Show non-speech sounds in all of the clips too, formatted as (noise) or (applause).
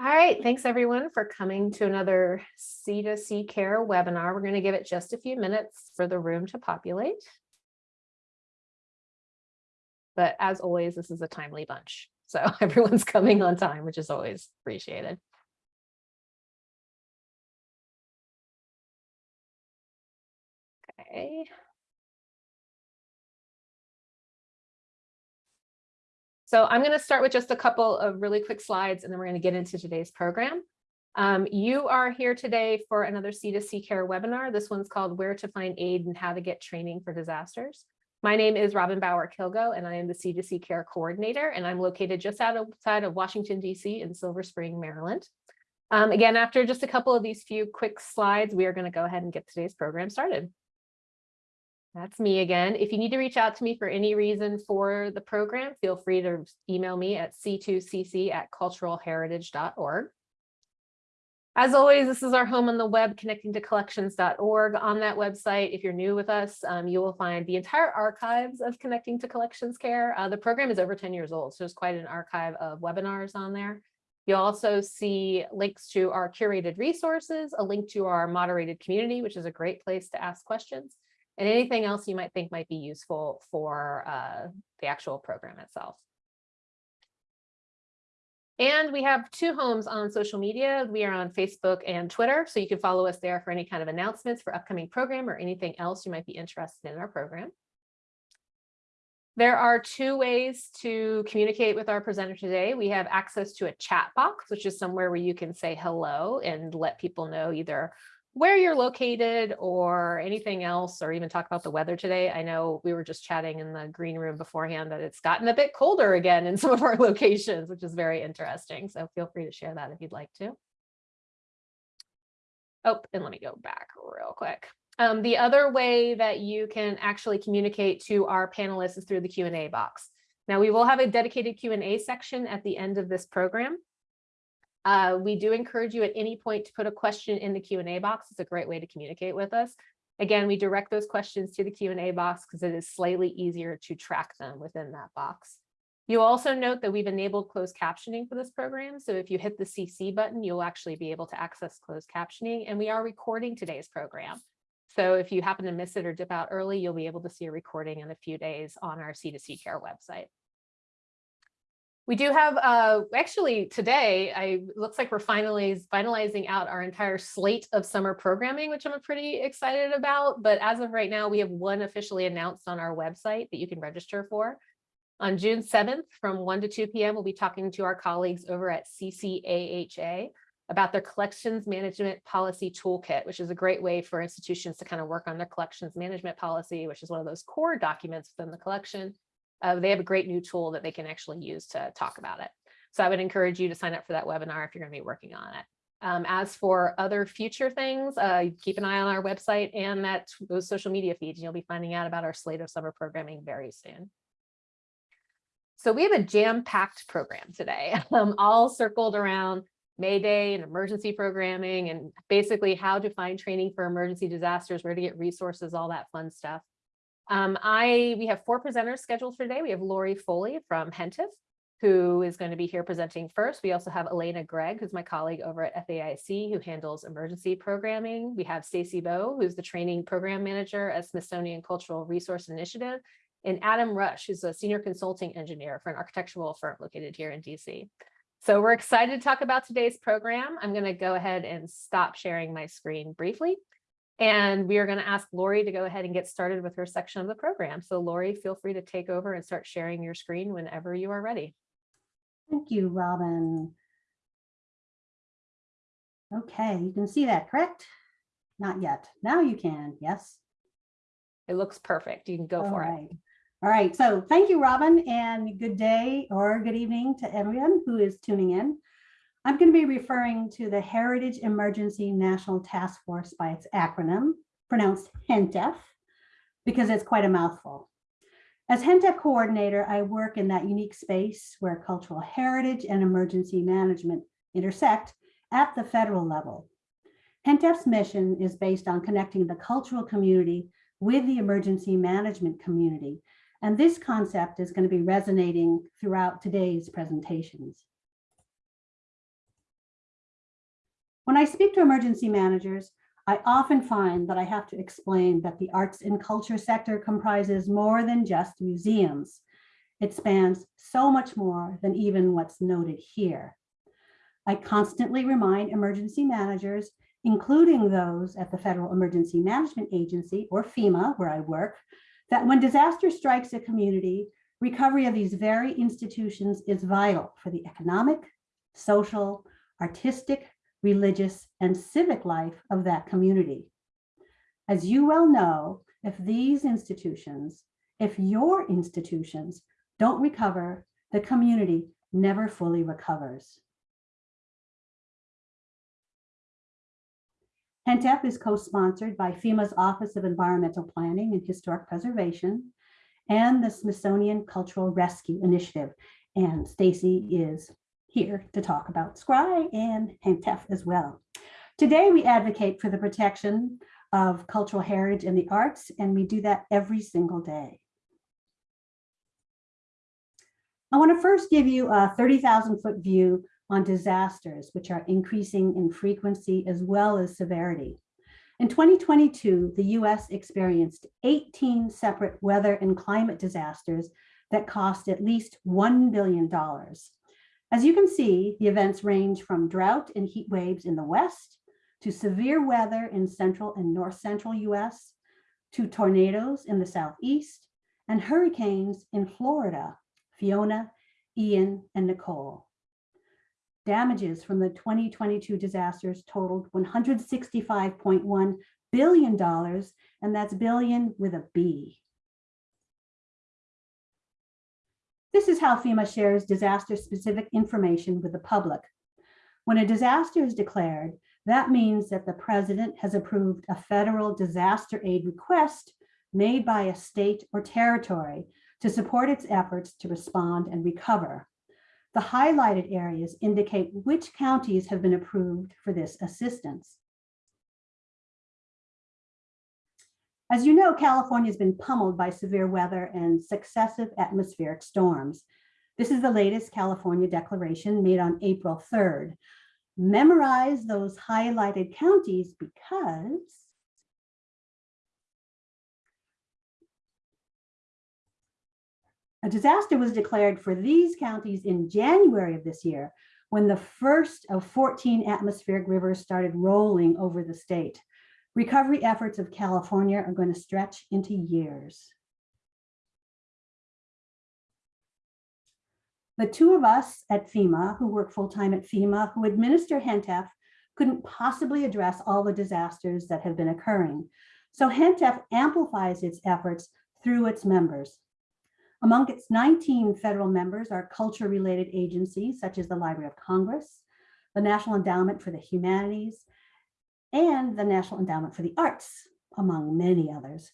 All right, thanks everyone for coming to another C2C Care webinar. We're going to give it just a few minutes for the room to populate. But as always, this is a timely bunch. So (laughs) everyone's coming on time, which is always appreciated. Okay. So I'm going to start with just a couple of really quick slides, and then we're going to get into today's program. Um, you are here today for another C2C Care webinar. This one's called Where to Find Aid and How to Get Training for Disasters. My name is Robin Bauer Kilgo, and I am the C2C Care Coordinator, and I'm located just outside of Washington, D.C. in Silver Spring, Maryland. Um, again, after just a couple of these few quick slides, we are going to go ahead and get today's program started. That's me again. If you need to reach out to me for any reason for the program, feel free to email me at c2cc at culturalheritage.org. As always, this is our home on the web, connecting to collections.org. On that website, if you're new with us, um, you will find the entire archives of Connecting to Collections Care. Uh, the program is over 10 years old, so there's quite an archive of webinars on there. You'll also see links to our curated resources, a link to our moderated community, which is a great place to ask questions, and anything else you might think might be useful for uh, the actual program itself. And we have two homes on social media. We are on Facebook and Twitter, so you can follow us there for any kind of announcements for upcoming program or anything else you might be interested in our program. There are two ways to communicate with our presenter today. We have access to a chat box, which is somewhere where you can say hello and let people know either where you're located or anything else, or even talk about the weather today. I know we were just chatting in the green room beforehand that it's gotten a bit colder again in (laughs) some of our locations, which is very interesting. So feel free to share that if you'd like to. Oh, and let me go back real quick. Um, the other way that you can actually communicate to our panelists is through the Q&A box. Now we will have a dedicated Q&A section at the end of this program. Uh, we do encourage you at any point to put a question in the Q&A box. It's a great way to communicate with us. Again, we direct those questions to the Q&A box because it is slightly easier to track them within that box. You also note that we've enabled closed captioning for this program. So if you hit the CC button, you'll actually be able to access closed captioning and we are recording today's program. So if you happen to miss it or dip out early, you'll be able to see a recording in a few days on our C2C Care website. We do have, uh, actually today, I looks like we're finally finalizing out our entire slate of summer programming, which I'm pretty excited about. But as of right now, we have one officially announced on our website that you can register for. On June 7th from 1 to 2 p.m., we'll be talking to our colleagues over at CCAHA about their collections management policy toolkit, which is a great way for institutions to kind of work on their collections management policy, which is one of those core documents within the collection uh, they have a great new tool that they can actually use to talk about it. So I would encourage you to sign up for that webinar if you're going to be working on it. Um, as for other future things, uh, keep an eye on our website and that those social media feeds. You'll be finding out about our slate of summer programming very soon. So we have a jam-packed program today, (laughs) um, all circled around May Day and emergency programming and basically how to find training for emergency disasters, where to get resources, all that fun stuff. Um, I we have four presenters scheduled for today. We have Lori Foley from HENTF, who is going to be here presenting first. We also have Elena Gregg, who's my colleague over at FAIC, who handles emergency programming. We have Stacy Bowe, who's the training program manager at Smithsonian Cultural Resource Initiative, and Adam Rush, who's a senior consulting engineer for an architectural firm located here in DC. So we're excited to talk about today's program. I'm going to go ahead and stop sharing my screen briefly. And we are going to ask Lori to go ahead and get started with her section of the program. So Lori, feel free to take over and start sharing your screen whenever you are ready. Thank you, Robin. Okay, you can see that, correct? Not yet. Now you can, yes? It looks perfect. You can go All for right. it. All right, so thank you, Robin, and good day or good evening to everyone who is tuning in. I'm going to be referring to the Heritage Emergency National Task Force by its acronym, pronounced HENTF, because it's quite a mouthful. As HENTF coordinator, I work in that unique space where cultural heritage and emergency management intersect at the federal level. HENTF's mission is based on connecting the cultural community with the emergency management community. And this concept is going to be resonating throughout today's presentations. When I speak to emergency managers, I often find that I have to explain that the arts and culture sector comprises more than just museums. It spans so much more than even what's noted here. I constantly remind emergency managers, including those at the Federal Emergency Management Agency or FEMA, where I work, that when disaster strikes a community, recovery of these very institutions is vital for the economic, social, artistic, religious, and civic life of that community. As you well know, if these institutions, if your institutions don't recover, the community never fully recovers. HENTF is co-sponsored by FEMA's Office of Environmental Planning and Historic Preservation and the Smithsonian Cultural Rescue Initiative. And Stacy is here to talk about SCRI and HENTF as well. Today, we advocate for the protection of cultural heritage and the arts, and we do that every single day. I want to first give you a 30,000 foot view on disasters, which are increasing in frequency as well as severity. In 2022, the US experienced 18 separate weather and climate disasters that cost at least $1 billion. As you can see, the events range from drought and heat waves in the West to severe weather in central and north central US to tornadoes in the Southeast and hurricanes in Florida, Fiona, Ian, and Nicole. Damages from the 2022 disasters totaled $165.1 billion, and that's billion with a B. This is how FEMA shares disaster-specific information with the public. When a disaster is declared, that means that the president has approved a federal disaster aid request made by a state or territory to support its efforts to respond and recover. The highlighted areas indicate which counties have been approved for this assistance. As you know, California has been pummeled by severe weather and successive atmospheric storms. This is the latest California declaration made on April 3rd. Memorize those highlighted counties because A disaster was declared for these counties in January of this year when the first of 14 atmospheric rivers started rolling over the state. Recovery efforts of California are going to stretch into years. The two of us at FEMA who work full-time at FEMA who administer HENTF couldn't possibly address all the disasters that have been occurring. So HENTF amplifies its efforts through its members. Among its 19 federal members are culture-related agencies such as the Library of Congress, the National Endowment for the Humanities, and the National Endowment for the Arts, among many others.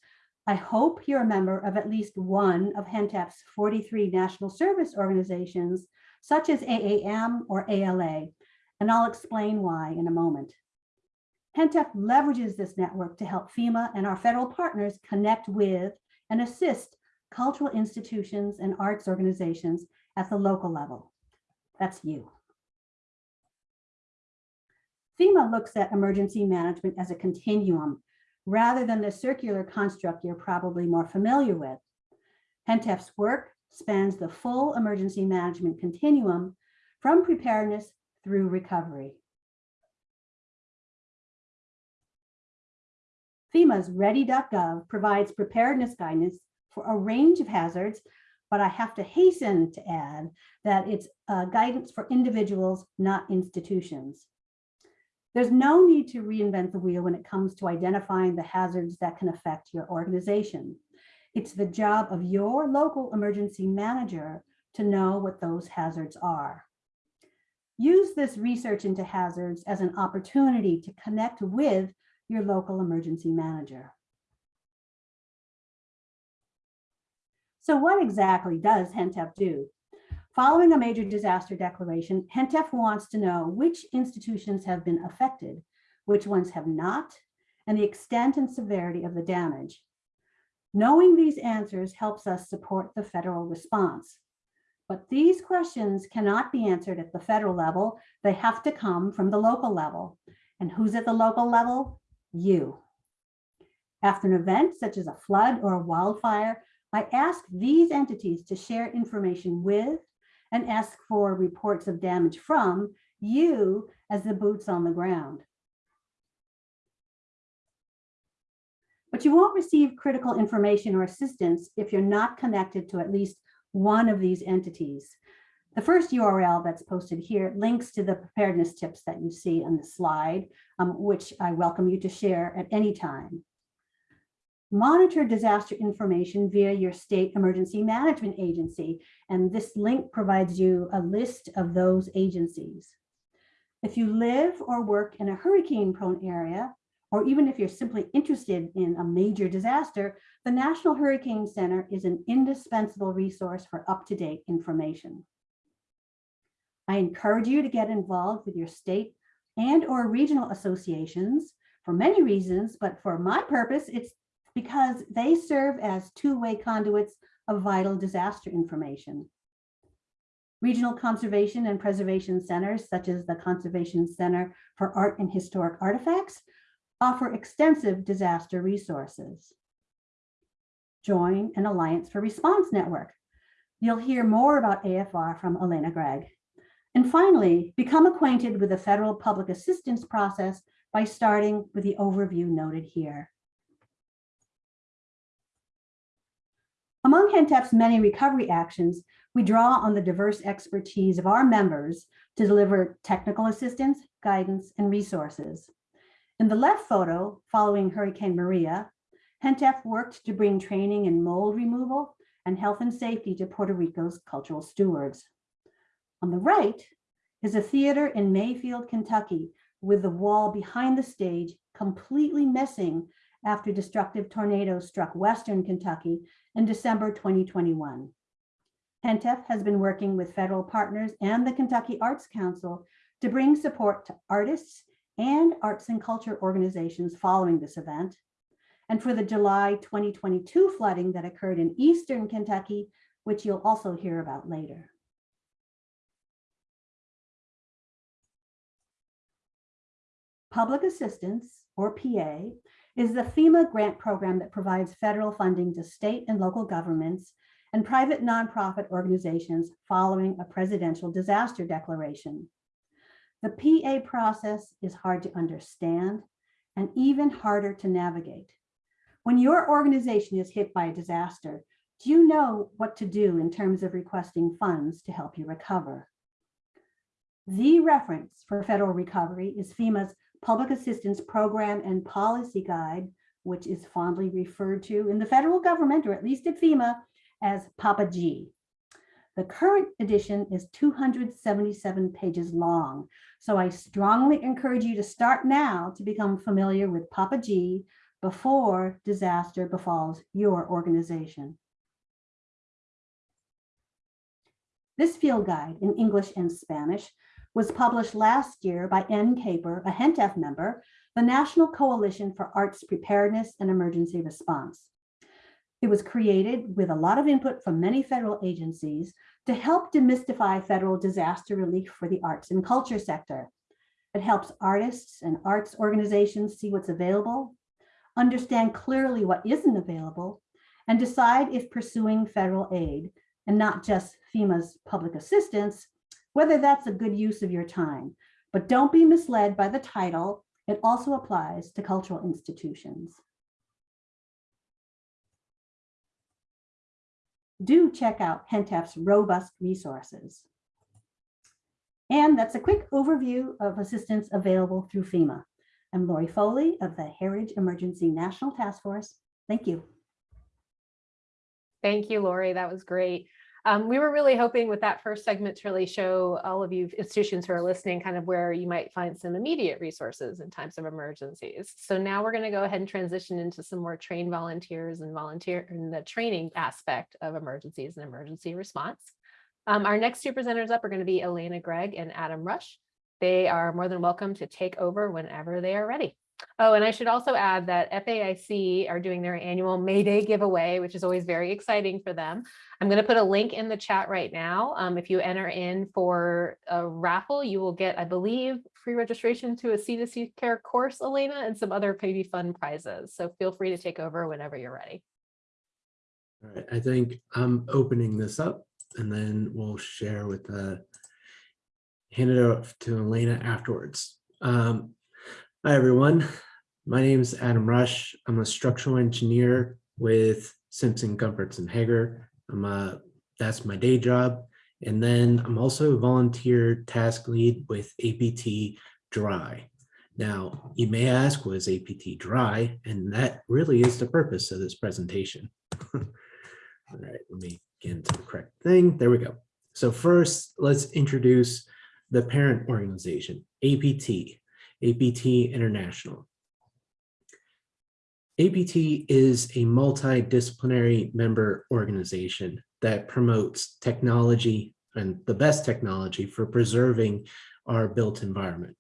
I hope you're a member of at least one of HENTF's 43 national service organizations, such as AAM or ALA, and I'll explain why in a moment. HENTF leverages this network to help FEMA and our federal partners connect with and assist cultural institutions and arts organizations at the local level. That's you. FEMA looks at emergency management as a continuum rather than the circular construct you're probably more familiar with. HENTF's work spans the full emergency management continuum from preparedness through recovery. FEMA's ready.gov provides preparedness guidance for a range of hazards, but I have to hasten to add that it's uh, guidance for individuals, not institutions. There's no need to reinvent the wheel when it comes to identifying the hazards that can affect your organization. It's the job of your local emergency manager to know what those hazards are. Use this research into hazards as an opportunity to connect with your local emergency manager. So what exactly does HENTF do? Following a major disaster declaration, HENTF wants to know which institutions have been affected, which ones have not, and the extent and severity of the damage. Knowing these answers helps us support the federal response. But these questions cannot be answered at the federal level. They have to come from the local level. And who's at the local level? You. After an event such as a flood or a wildfire, I ask these entities to share information with and ask for reports of damage from you as the boots on the ground. But you won't receive critical information or assistance if you're not connected to at least one of these entities. The first URL that's posted here links to the preparedness tips that you see on the slide, um, which I welcome you to share at any time. Monitor disaster information via your state emergency management agency, and this link provides you a list of those agencies. If you live or work in a hurricane prone area, or even if you're simply interested in a major disaster, the National Hurricane Center is an indispensable resource for up-to-date information. I encourage you to get involved with your state and or regional associations for many reasons, but for my purpose, it's because they serve as two-way conduits of vital disaster information. Regional conservation and preservation centers, such as the Conservation Center for Art and Historic Artifacts, offer extensive disaster resources. Join an Alliance for Response Network. You'll hear more about AFR from Elena Gregg. And finally, become acquainted with the federal public assistance process by starting with the overview noted here. Among HENTF's many recovery actions, we draw on the diverse expertise of our members to deliver technical assistance, guidance, and resources. In the left photo, following Hurricane Maria, HENTF worked to bring training in mold removal and health and safety to Puerto Rico's cultural stewards. On the right is a theater in Mayfield, Kentucky, with the wall behind the stage completely missing after destructive tornadoes struck Western Kentucky in December 2021. HENTF has been working with federal partners and the Kentucky Arts Council to bring support to artists and arts and culture organizations following this event. And for the July 2022 flooding that occurred in Eastern Kentucky, which you'll also hear about later. Public assistance, or PA, is the FEMA grant program that provides federal funding to state and local governments and private nonprofit organizations following a presidential disaster declaration. The PA process is hard to understand and even harder to navigate. When your organization is hit by a disaster, do you know what to do in terms of requesting funds to help you recover? The reference for federal recovery is FEMA's Public Assistance Program and Policy Guide, which is fondly referred to in the federal government, or at least at FEMA, as Papa G. The current edition is 277 pages long, so I strongly encourage you to start now to become familiar with Papa G before disaster befalls your organization. This field guide in English and Spanish was published last year by NCAPER, a HENTF member, the National Coalition for Arts Preparedness and Emergency Response. It was created with a lot of input from many federal agencies to help demystify federal disaster relief for the arts and culture sector. It helps artists and arts organizations see what's available, understand clearly what isn't available, and decide if pursuing federal aid and not just FEMA's public assistance whether that's a good use of your time. But don't be misled by the title. It also applies to cultural institutions. Do check out HENTF's robust resources. And that's a quick overview of assistance available through FEMA. I'm Lori Foley of the Heritage Emergency National Task Force. Thank you. Thank you, Lori. That was great. Um, we were really hoping with that first segment to really show all of you institutions who are listening kind of where you might find some immediate resources in times of emergencies. So now we're going to go ahead and transition into some more trained volunteers and volunteer in the training aspect of emergencies and emergency response. Um, our next two presenters up are going to be Elena Gregg and Adam Rush. They are more than welcome to take over whenever they are ready. Oh, and I should also add that FAIC are doing their annual May Day giveaway, which is always very exciting for them. I'm going to put a link in the chat right now. Um, if you enter in for a raffle, you will get, I believe, free registration to a C2C care course, Elena, and some other maybe fun prizes. So feel free to take over whenever you're ready. All right, I think I'm opening this up and then we'll share with the hand it off to Elena afterwards. Um, hi, everyone. My name is Adam Rush. I'm a structural engineer with Simpson Gumpertz and Heger. I'm a, that's my day job. And then I'm also a volunteer task lead with APT DRI. Now, you may ask, what is APT DRI? And that really is the purpose of this presentation. (laughs) All right, let me get into the correct thing. There we go. So first, let's introduce the parent organization, APT, APT International. APT is a multidisciplinary member organization that promotes technology and the best technology for preserving our built environment.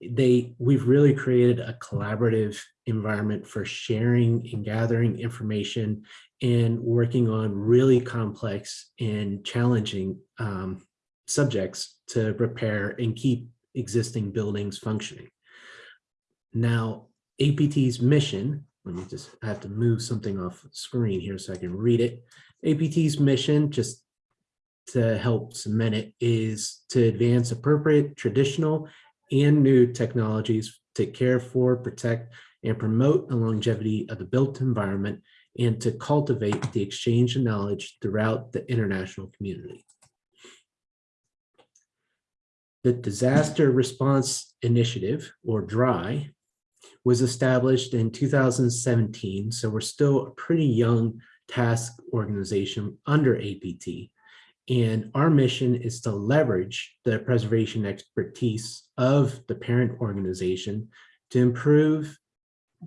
They, we've really created a collaborative environment for sharing and gathering information and working on really complex and challenging um, subjects to repair and keep existing buildings functioning. Now, APT's mission, let me just have to move something off screen here so I can read it. APT's mission, just to help cement it, is to advance appropriate traditional and new technologies to care for, protect, and promote the longevity of the built environment and to cultivate the exchange of knowledge throughout the international community. The Disaster Response Initiative, or DRI, was established in 2017, so we're still a pretty young task organization under APT. And our mission is to leverage the preservation expertise of the parent organization to improve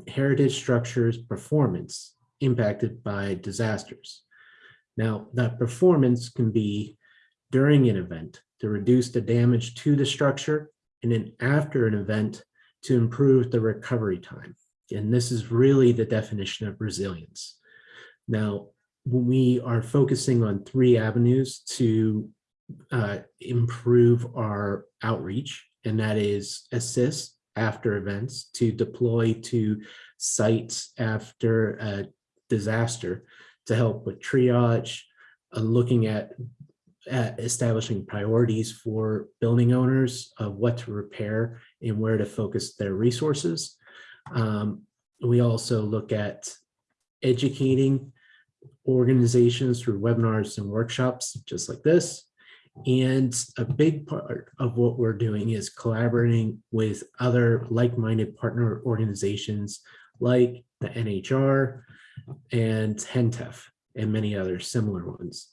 heritage structures performance impacted by disasters. Now, that performance can be during an event to reduce the damage to the structure and then after an event to improve the recovery time. And this is really the definition of resilience. Now, we are focusing on three avenues to uh, improve our outreach, and that is assist after events, to deploy to sites after a disaster, to help with triage, uh, looking at, at establishing priorities for building owners of what to repair and where to focus their resources. Um, we also look at educating organizations through webinars and workshops just like this. And a big part of what we're doing is collaborating with other like-minded partner organizations like the NHR and HENTF and many other similar ones.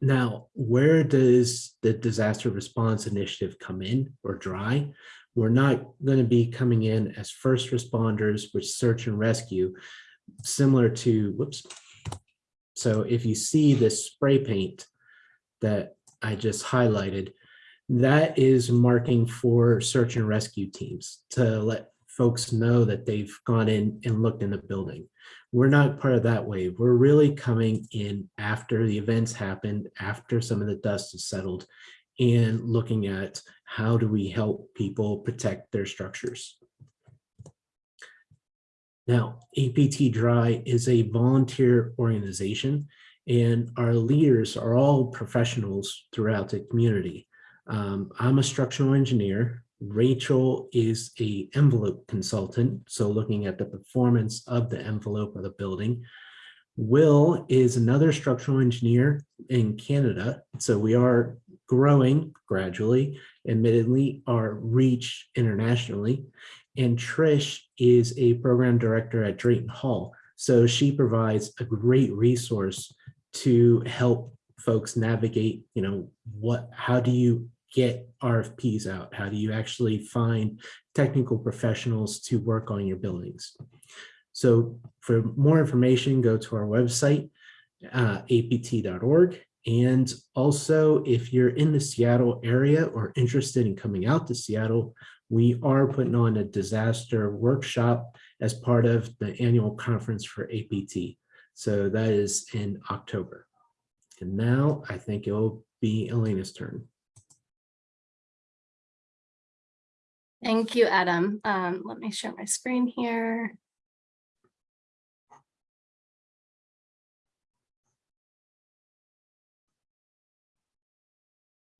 Now, where does the disaster response initiative come in or DRI? We're not going to be coming in as first responders with search and rescue, similar to, whoops. So if you see this spray paint that I just highlighted, that is marking for search and rescue teams to let folks know that they've gone in and looked in the building. We're not part of that wave. We're really coming in after the events happened, after some of the dust has settled, and looking at how do we help people protect their structures. Now, APT DRI is a volunteer organization and our leaders are all professionals throughout the community. Um, I'm a structural engineer. Rachel is a envelope consultant, so looking at the performance of the envelope of the building. Will is another structural engineer in Canada, so we are growing gradually, admittedly, our reach internationally. And Trish is a program director at Drayton Hall, so she provides a great resource to help folks navigate, you know, what, how do you get RFPs out? How do you actually find technical professionals to work on your buildings? So for more information, go to our website, uh, apt.org. And also, if you're in the Seattle area or interested in coming out to Seattle, We are putting on a disaster workshop as part of the annual conference for APT. So that is in October. And now I think it'll be Elena's turn. Thank you, Adam. Um, let me share my screen here.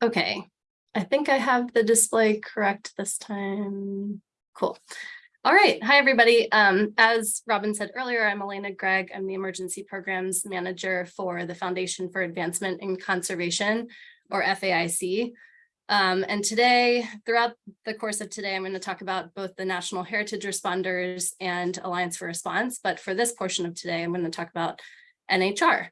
Okay, I think I have the display correct this time. Cool. All right. Hi, everybody. Um, as Robin said earlier, I'm Elena Gregg. I'm the Emergency Programs Manager for the Foundation for Advancement in Conservation, or FAIC. Um, and today, throughout the course of today, I'm going to talk about both the National Heritage Responders and Alliance for Response. But for this portion of today, I'm going to talk about NHR.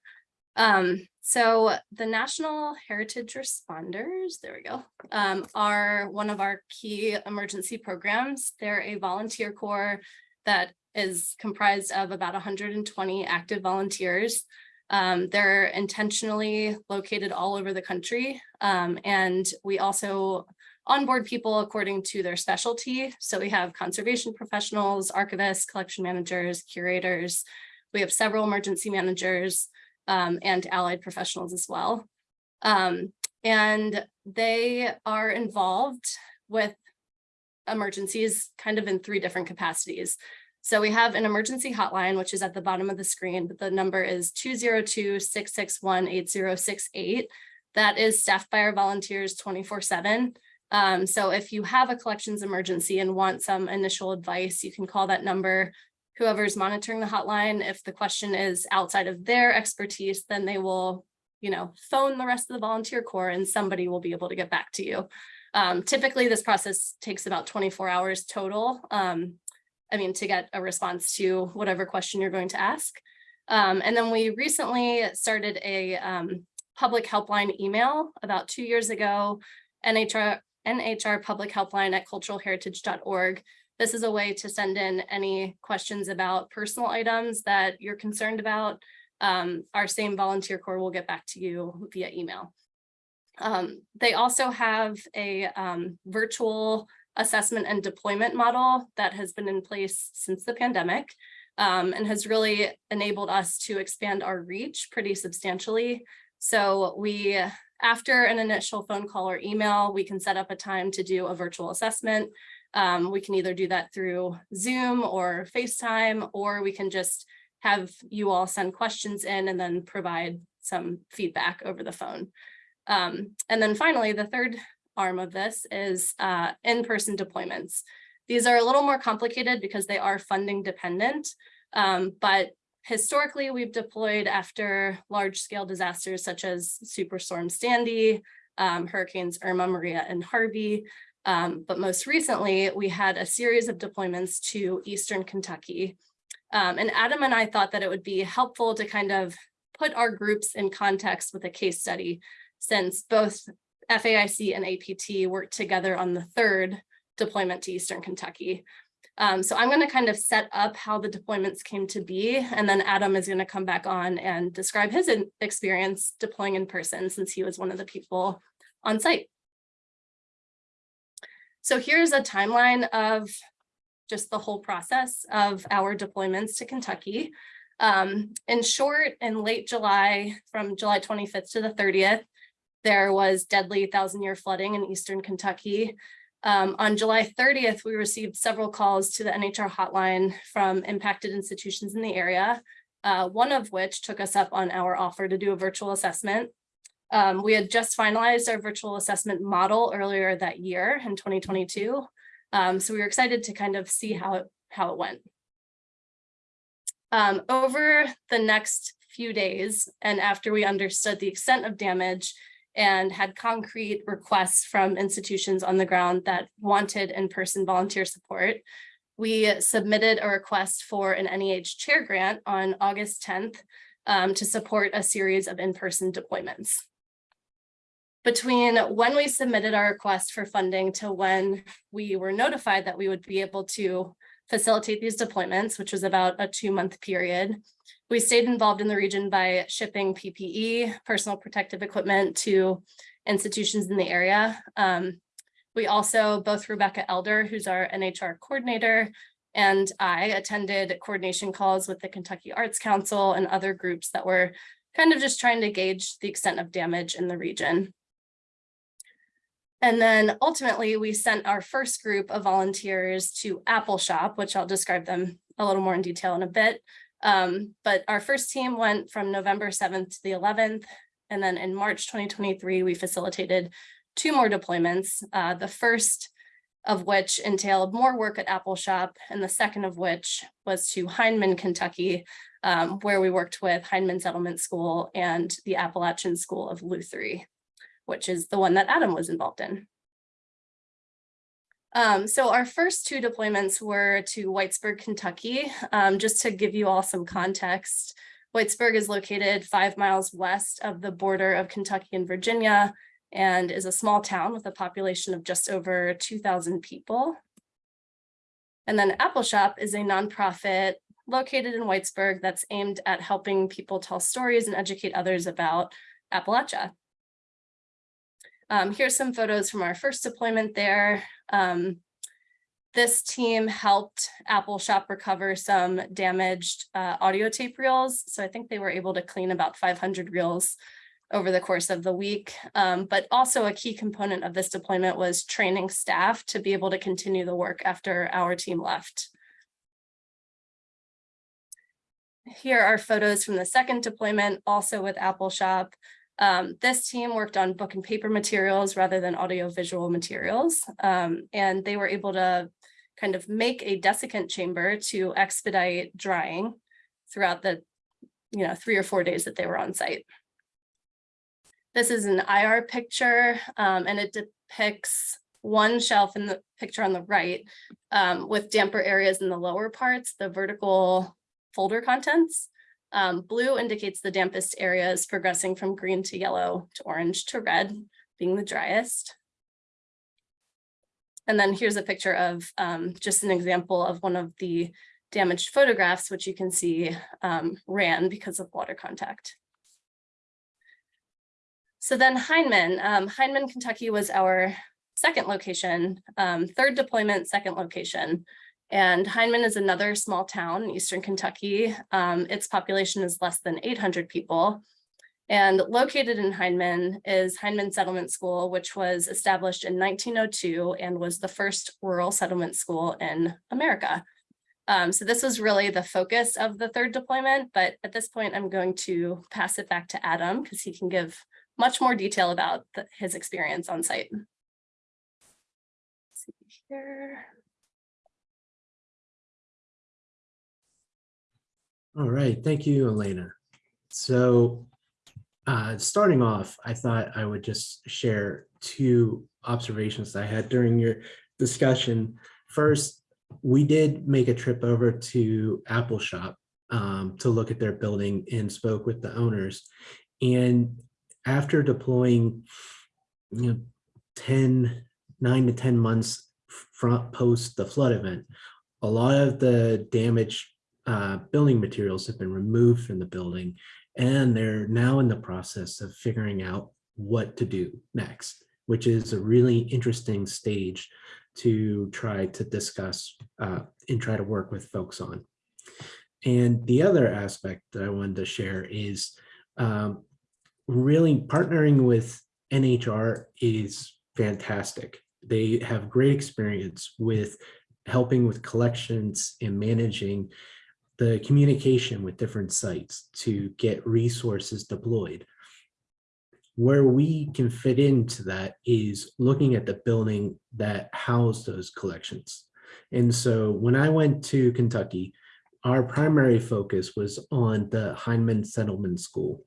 Um, so the National Heritage Responders, there we go, um, are one of our key emergency programs. They're a volunteer corps that is comprised of about 120 active volunteers. Um, they're intentionally located all over the country. Um, and we also onboard people according to their specialty. So we have conservation professionals, archivists, collection managers, curators. We have several emergency managers um, and allied professionals as well. Um, and they are involved with emergencies kind of in three different capacities. So we have an emergency hotline, which is at the bottom of the screen, but the number is 202-661-8068. That is staffed by our volunteers 24 seven. Um, so if you have a collections emergency and want some initial advice, you can call that number. Whoever's monitoring the hotline, if the question is outside of their expertise, then they will, you know, phone the rest of the volunteer corps and somebody will be able to get back to you. Um, typically, this process takes about 24 hours total. Um, I mean, to get a response to whatever question you're going to ask. Um, and then we recently started a um, public helpline email about two years ago, NHR, NHR public helpline at culturalheritage.org. This is a way to send in any questions about personal items that you're concerned about. Um, our same volunteer corps will get back to you via email. Um, they also have a um, virtual assessment and deployment model that has been in place since the pandemic um, and has really enabled us to expand our reach pretty substantially. So we, after an initial phone call or email, we can set up a time to do a virtual assessment. Um, we can either do that through Zoom or FaceTime, or we can just have you all send questions in and then provide some feedback over the phone. Um, and then finally, the third arm of this is uh, in-person deployments. These are a little more complicated because they are funding dependent, um, but historically we've deployed after large scale disasters such as Superstorm Sandy, um, Hurricanes Irma, Maria, and Harvey. Um, but most recently, we had a series of deployments to Eastern Kentucky. Um, and Adam and I thought that it would be helpful to kind of put our groups in context with a case study since both FAIC and APT worked together on the third deployment to Eastern Kentucky. Um, so I'm going to kind of set up how the deployments came to be, and then Adam is going to come back on and describe his experience deploying in person since he was one of the people on site. So here's a timeline of just the whole process of our deployments to Kentucky. Um, in short, in late July, from July 25th to the 30th, there was deadly thousand year flooding in Eastern Kentucky. Um, on July 30th, we received several calls to the NHR hotline from impacted institutions in the area, uh, one of which took us up on our offer to do a virtual assessment. Um, we had just finalized our virtual assessment model earlier that year in 2022. Um, so we were excited to kind of see how it, how it went. Um, over the next few days, and after we understood the extent of damage and had concrete requests from institutions on the ground that wanted in-person volunteer support, we submitted a request for an NEH chair grant on August 10th um, to support a series of in-person deployments between when we submitted our request for funding to when we were notified that we would be able to facilitate these deployments, which was about a two month period. We stayed involved in the region by shipping PPE, personal protective equipment to institutions in the area. Um, We also, both Rebecca Elder, who's our NHR coordinator, and I attended coordination calls with the Kentucky Arts Council and other groups that were kind of just trying to gauge the extent of damage in the region. And then ultimately, we sent our first group of volunteers to Appalshop, which I'll describe them a little more in detail in a bit. Um, but our first team went from November 7th to the 11th. And then in March 2023, we facilitated two more deployments. Uh, the first of which entailed more work at Appalshop, and the second of which was to Hindman, Kentucky, um, where we worked with Hindman Settlement School and the Appalachian School of Luthiery, which is the one that Adam was involved in. Um, so our first two deployments were to Whitesburg, Kentucky. Um, just to give you all some context, Whitesburg is located five miles west of the border of Kentucky and Virginia and is a small town with a population of just over 2,000 people. And then Appalshop is a nonprofit located in Whitesburg that's aimed at helping people tell stories and educate others about Appalachia. Um, here's some photos from our first deployment there. Um, this team helped Appalshop recover some damaged uh, audio tape reels. So I think they were able to clean about 500 reels over the course of the week. Um, but also a key component of this deployment was training staff to be able to continue the work after our team left. Here are photos from the second deployment, also with Appalshop. Um, this team worked on book and paper materials rather than audiovisual materials. Um, and they were able to kind of make a desiccant chamber to expedite drying throughout the you know, three or four days that they were on site. This is an IR picture um, and it depicts one shelf in the picture on the right um, with damper areas in the lower parts, the vertical folder contents. Um, blue indicates the dampest areas progressing from green to yellow to orange to red, being the driest. And then here's a picture of um, just an example of one of the damaged photographs, which you can see um, ran because of water contact. So then Hindman, um, Hindman, Kentucky was our second location, um, third deployment, second location. And Hindman is another small town in Eastern Kentucky. Um, its population is less than 800 people. And located in Hindman is Hindman Settlement School, which was established in 1902 and was the first rural settlement school in America. Um, so this was really the focus of the third deployment, but at this point, I'm going to pass it back to Adam because he can give much more detail about the, his experience on site. Let's see here. All right, thank you, Elena. So uh, starting off, I thought I would just share two observations that I had during your discussion. First, we did make a trip over to Appalshop um, to look at their building and spoke with the owners. And after deploying, you know, 10, nine to 10 months front post the flood event, a lot of the damage uh, building materials have been removed from the building and they're now in the process of figuring out what to do next, which is a really interesting stage to try to discuss uh, and try to work with folks on. And the other aspect that I wanted to share is um, really partnering with NHR is fantastic. They have great experience with helping with collections and managing the communication with different sites to get resources deployed. Where we can fit into that is looking at the building that housed those collections. And so when I went to Kentucky, our primary focus was on the Hindman Settlement School,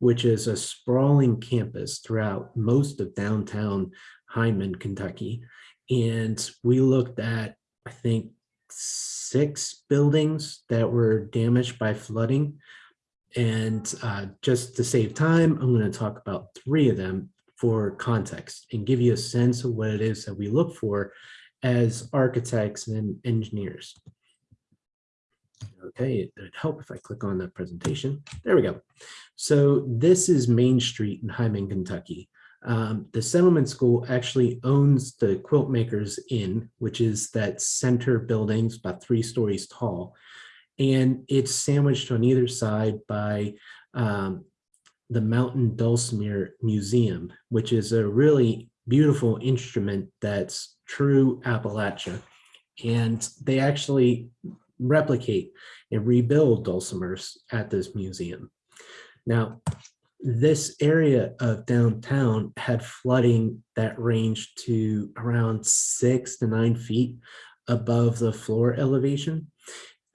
which is a sprawling campus throughout most of downtown Hindman, Kentucky. And we looked at, I think, six buildings that were damaged by flooding. And uh, just to save time, I'm going to talk about three of them for context and give you a sense of what it is that we look for as architects and engineers. Okay, it'd help if I click on the presentation. There we go. So this is Main Street in Hindman, Kentucky. Um, the settlement school actually owns the Quilt Makers Inn, which is that center building, it's about three stories tall. And it's sandwiched on either side by um, the Mountain Dulcimer Museum, which is a really beautiful instrument that's true Appalachia. And they actually replicate and rebuild dulcimers at this museum. Now, this area of downtown had flooding that ranged to around six to nine feet above the floor elevation.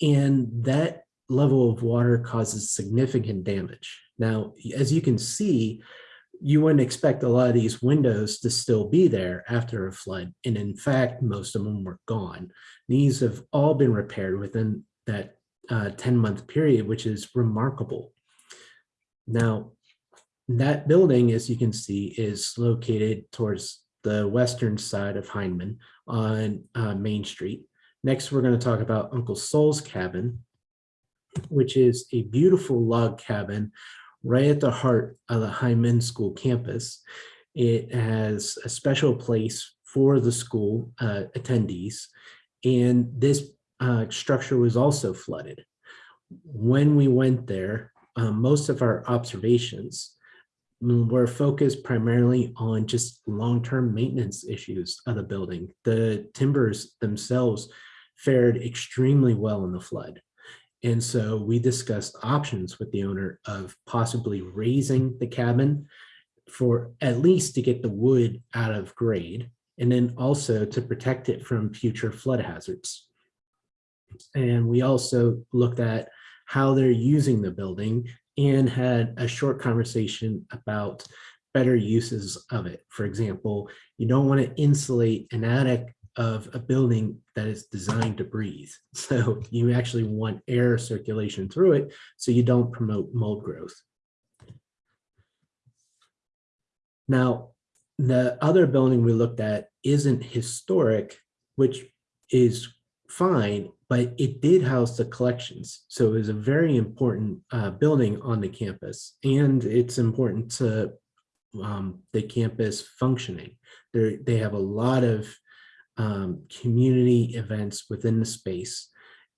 And that level of water causes significant damage. Now, as you can see, you wouldn't expect a lot of these windows to still be there after a flood. And in fact, most of them were gone. These have all been repaired within that uh, 10-month period, which is remarkable. Now, that building, as you can see, is located towards the western side of Hindman on uh, Main Street. Next, we're going to talk about Uncle Sol's cabin, which is a beautiful log cabin right at the heart of the Hindman School campus. It has a special place for the school uh, attendees, and this uh, structure was also flooded. When we went there, um, most of our observations were focused primarily on just long-term maintenance issues of the building. The timbers themselves fared extremely well in the flood. And so we discussed options with the owner of possibly raising the cabin for at least to get the wood out of grade and then also to protect it from future flood hazards. And we also looked at how they're using the building and had a short conversation about better uses of it. For example, you don't want to insulate an attic of a building that is designed to breathe. (laughs) So you actually want air circulation through it so you don't promote mold growth. Now, the other building we looked at isn't historic, which is fine, but it did house the collections. So it was a very important uh, building on the campus and it's important to um, the campus functioning. They're, they have a lot of um, community events within the space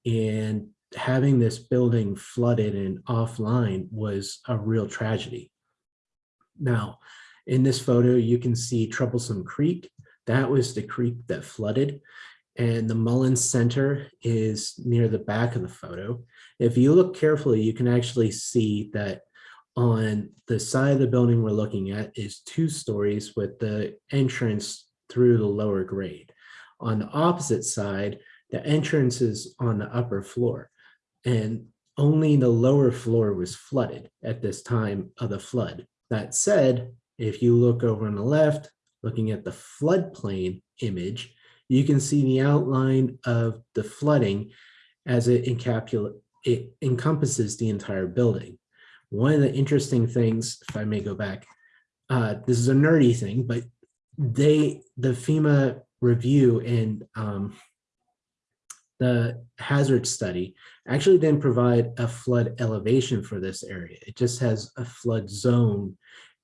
and having this building flooded and offline was a real tragedy. Now, in this photo, you can see Troublesome Creek. That was the creek that flooded. And the Mullins Center is near the back of the photo. If you look carefully, you can actually see that on the side of the building we're looking at is two stories with the entrance through the lower grade. On the opposite side, the entrance is on the upper floor and only the lower floor was flooded at this time of the flood. That said, if you look over on the left, looking at the floodplain image, you can see the outline of the flooding as it, it encompasses the entire building. One of the interesting things, if I may go back, uh, this is a nerdy thing, but they, the FEMA review and um, the hazard study actually didn't provide a flood elevation for this area. It just has a flood zone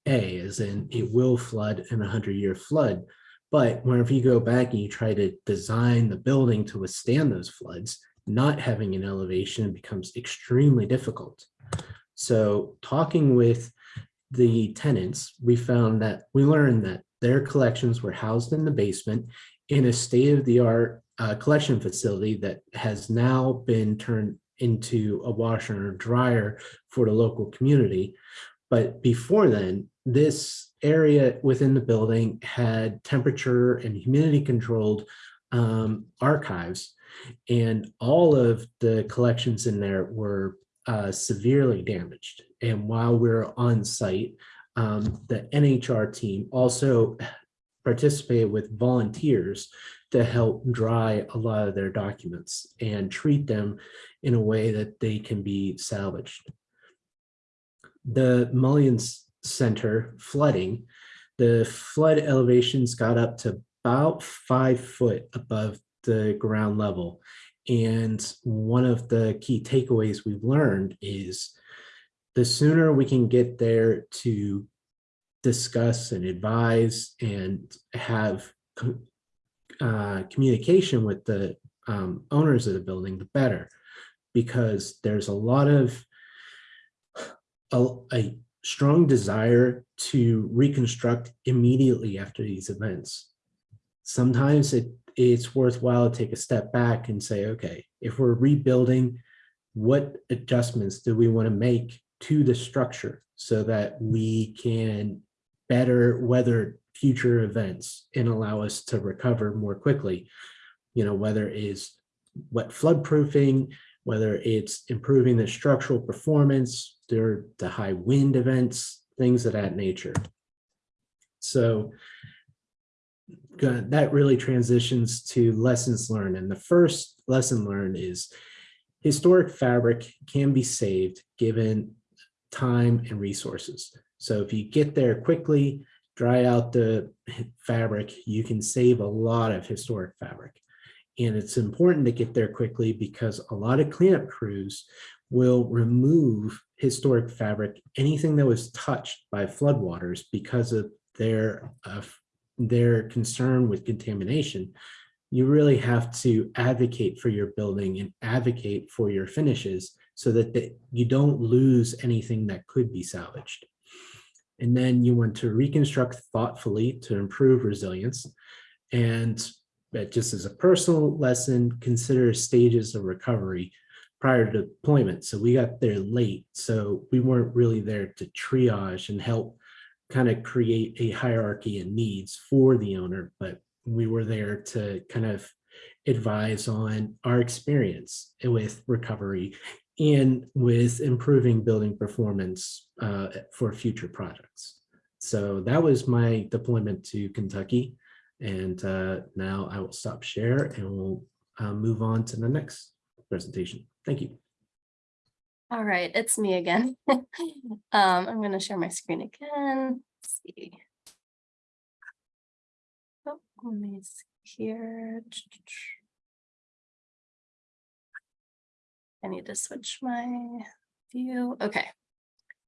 A, as in it will flood in a 100-year flood. But whenever you go back and you try to design the building to withstand those floods, not having an elevation becomes extremely difficult. So talking with the tenants, we found that we learned that their collections were housed in the basement in a state-of-the-art uh, collection facility that has now been turned into a washer and dryer for the local community. But before then, this area within the building had temperature and humidity controlled um, archives and all of the collections in there were uh, severely damaged. And while we we're on site, um, the NHR team also participated with volunteers to help dry a lot of their documents and treat them in a way that they can be salvaged. The Mullins Center flooding, the flood elevations got up to about five foot above the ground level. And one of the key takeaways we've learned is the sooner we can get there to discuss and advise and have uh, communication with the um, owners of the building, the better. Because there's a lot of a, a strong desire to reconstruct immediately after these events. Sometimes it, it's worthwhile to take a step back and say, okay, if we're rebuilding, what adjustments do we want to make to the structure so that we can better weather future events and allow us to recover more quickly? You know, whether it's wet flood proofing, whether it's improving the structural performance, there the high wind events, things of that nature. So that really transitions to lessons learned. And the first lesson learned is historic fabric can be saved given time and resources. So if you get there quickly, dry out the fabric, you can save a lot of historic fabric. And it's important to get there quickly because a lot of cleanup crews will remove historic fabric, anything that was touched by floodwaters because of their, uh, their concern with contamination. You really have to advocate for your building and advocate for your finishes so that the- you don't lose anything that could be salvaged. And then you want to reconstruct thoughtfully to improve resilience. And that just as a personal lesson, consider stages of recovery prior to deployment. So we got there late, so we weren't really there to triage and help kind of create a hierarchy and needs for the owner, but we were there to kind of advise on our experience with recovery and with improving building performance uh, for future projects. So that was my deployment to Kentucky. And uh, now I will stop share and we'll uh, move on to the next presentation. Thank you. All right, it's me again. (laughs) Um, I'm gonna share my screen again. Let's see. Oh, let me see here. I need to switch my view. Okay.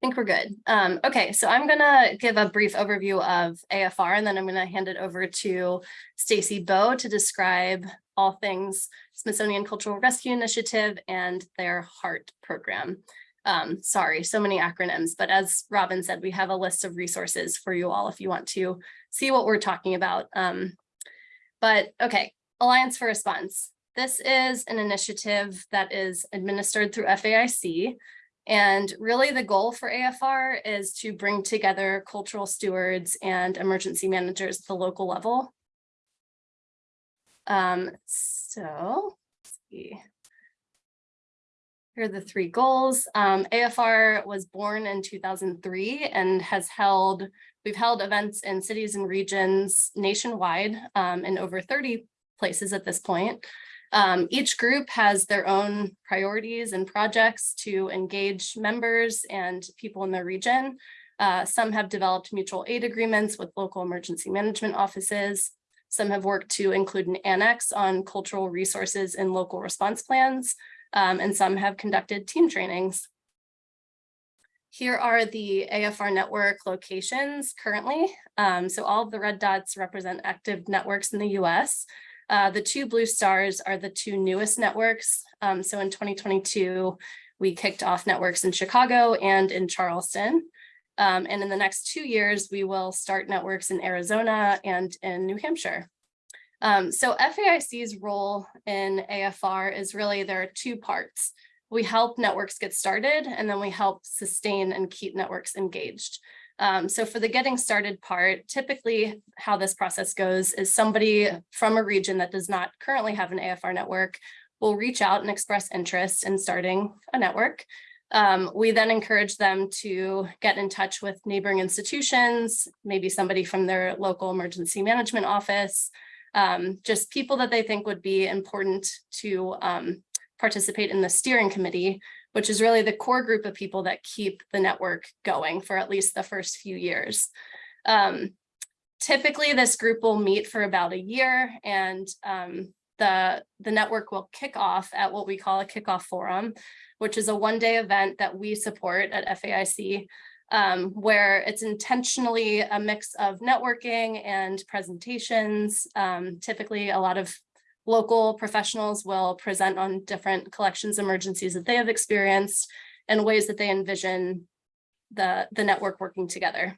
Think we're good. Um, okay, so I'm gonna give a brief overview of AFR and then I'm gonna hand it over to Stacy Bowe to describe all things Smithsonian Cultural Rescue Initiative and their HEART program. Um, sorry, so many acronyms, but as Robin said, we have a list of resources for you all if you want to see what we're talking about. Um, but okay, Alliance for Response. This is an initiative that is administered through FAIC. And really the goal for AFR is to bring together cultural stewards and emergency managers at the local level. Um, so, let's see. Here are the three goals. Um, AFR was born in 2003 and has held, we've held events in cities and regions nationwide um, in over 30 places at this point. Um, each group has their own priorities and projects to engage members and people in the region. Uh, some have developed mutual aid agreements with local emergency management offices. Some have worked to include an annex on cultural resources in local response plans, um, and some have conducted team trainings. Here are the AFR network locations currently. Um, so all of the red dots represent active networks in the US. Uh, the two blue stars are the two newest networks. Um, so in 2022, we kicked off networks in Chicago and in Charleston. Um, and in the next two years, we will start networks in Arizona and in New Hampshire. Um, so FAIC's role in AFR is really there are two parts. We help networks get started and then we help sustain and keep networks engaged. Um, so for the getting started part, typically how this process goes is somebody from a region that does not currently have an AFR network will reach out and express interest in starting a network. Um, we then encourage them to get in touch with neighboring institutions, maybe somebody from their local emergency management office, um, just people that they think would be important to um, participate in the steering committee, which is really the core group of people that keep the network going for at least the first few years. Um, typically, this group will meet for about a year and um, the, the network will kick off at what we call a kickoff forum, which is a one day event that we support at FAIC. um, where it's intentionally a mix of networking and presentations. Um, typically, a lot of local professionals will present on different collections emergencies that they have experienced and ways that they envision the, the network working together.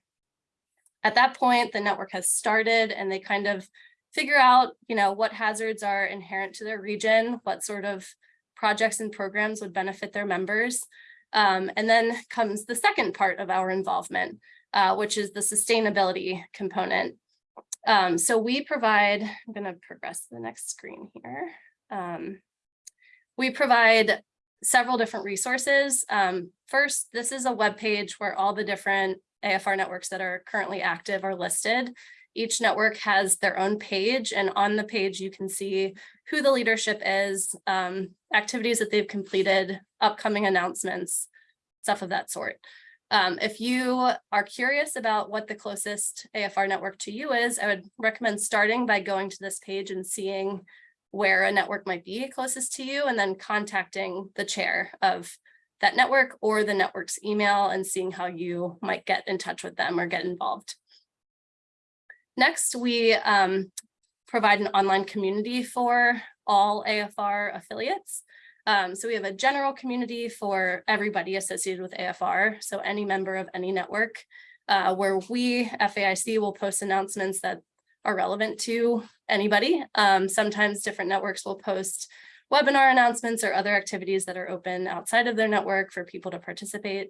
At that point, the network has started and they kind of figure out, you know, what hazards are inherent to their region, what sort of projects and programs would benefit their members. Um, and then comes the second part of our involvement, uh, which is the sustainability component. Um, so we provide, I'm going to progress to the next screen here. Um, we provide several different resources. Um, first, this is a web page where all the different AFR networks that are currently active are listed. Each network has their own page and on the page you can see who the leadership is, um, activities that they've completed, upcoming announcements, stuff of that sort. Um, if you are curious about what the closest AFR network to you is, I would recommend starting by going to this page and seeing where a network might be closest to you and then contacting the chair of that network or the network's email and seeing how you might get in touch with them or get involved. Next, we um, provide an online community for all AFR affiliates. Um, so we have a general community for everybody associated with AFR. So any member of any network uh, where we, FAIC, will post announcements that are relevant to anybody. Um, sometimes different networks will post webinar announcements or other activities that are open outside of their network for people to participate.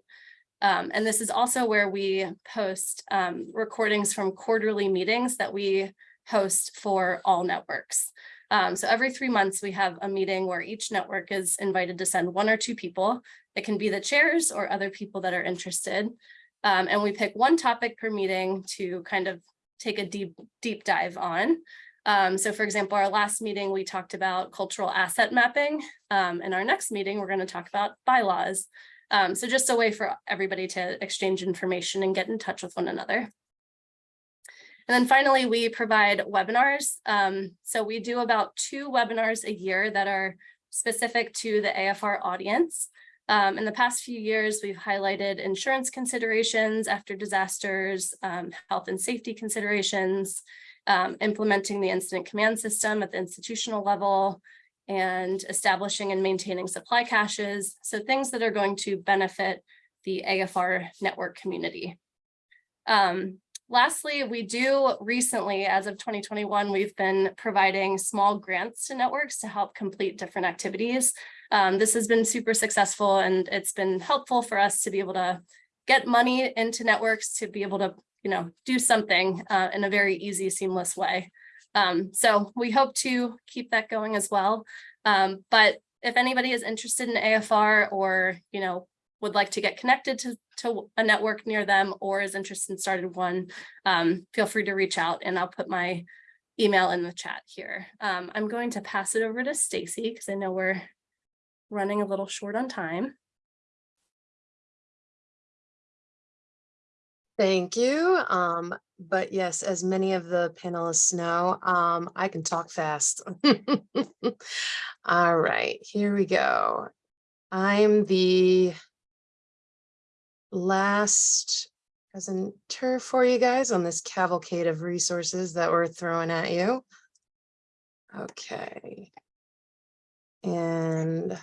Um, and this is also where we post um, recordings from quarterly meetings that we host for all networks. Um, so every three months, we have a meeting where each network is invited to send one or two people. It can be the chairs or other people that are interested. Um, and we pick one topic per meeting to kind of take a deep, deep dive on. Um, so for example, our last meeting, we talked about cultural asset mapping. Um, in our next meeting, we're going to talk about bylaws. Um, so just a way for everybody to exchange information and get in touch with one another. And then finally, we provide webinars. Um, so we do about two webinars a year that are specific to the AFR audience. Um, in the past few years, we've highlighted insurance considerations after disasters, um, health and safety considerations, um, implementing the incident command system at the institutional level, and establishing and maintaining supply caches. So things that are going to benefit the AFR network community. Um, lastly, we do recently, as of 2021, we've been providing small grants to networks to help complete different activities. Um, this has been super successful and it's been helpful for us to be able to get money into networks to be able to you know, do something uh, in a very easy, seamless way. Um, so we hope to keep that going as well. Um, but if anybody is interested in AFR or, you know, would like to get connected to, to a network near them or is interested in starting one, um, feel free to reach out and I'll put my email in the chat here. Um, I'm going to pass it over to Stacy because I know we're running a little short on time. Thank you. Um, but yes, as many of the panelists know, um, I can talk fast. (laughs) All right, here we go. I'm the last presenter for you guys on this cavalcade of resources that we're throwing at you. Okay. And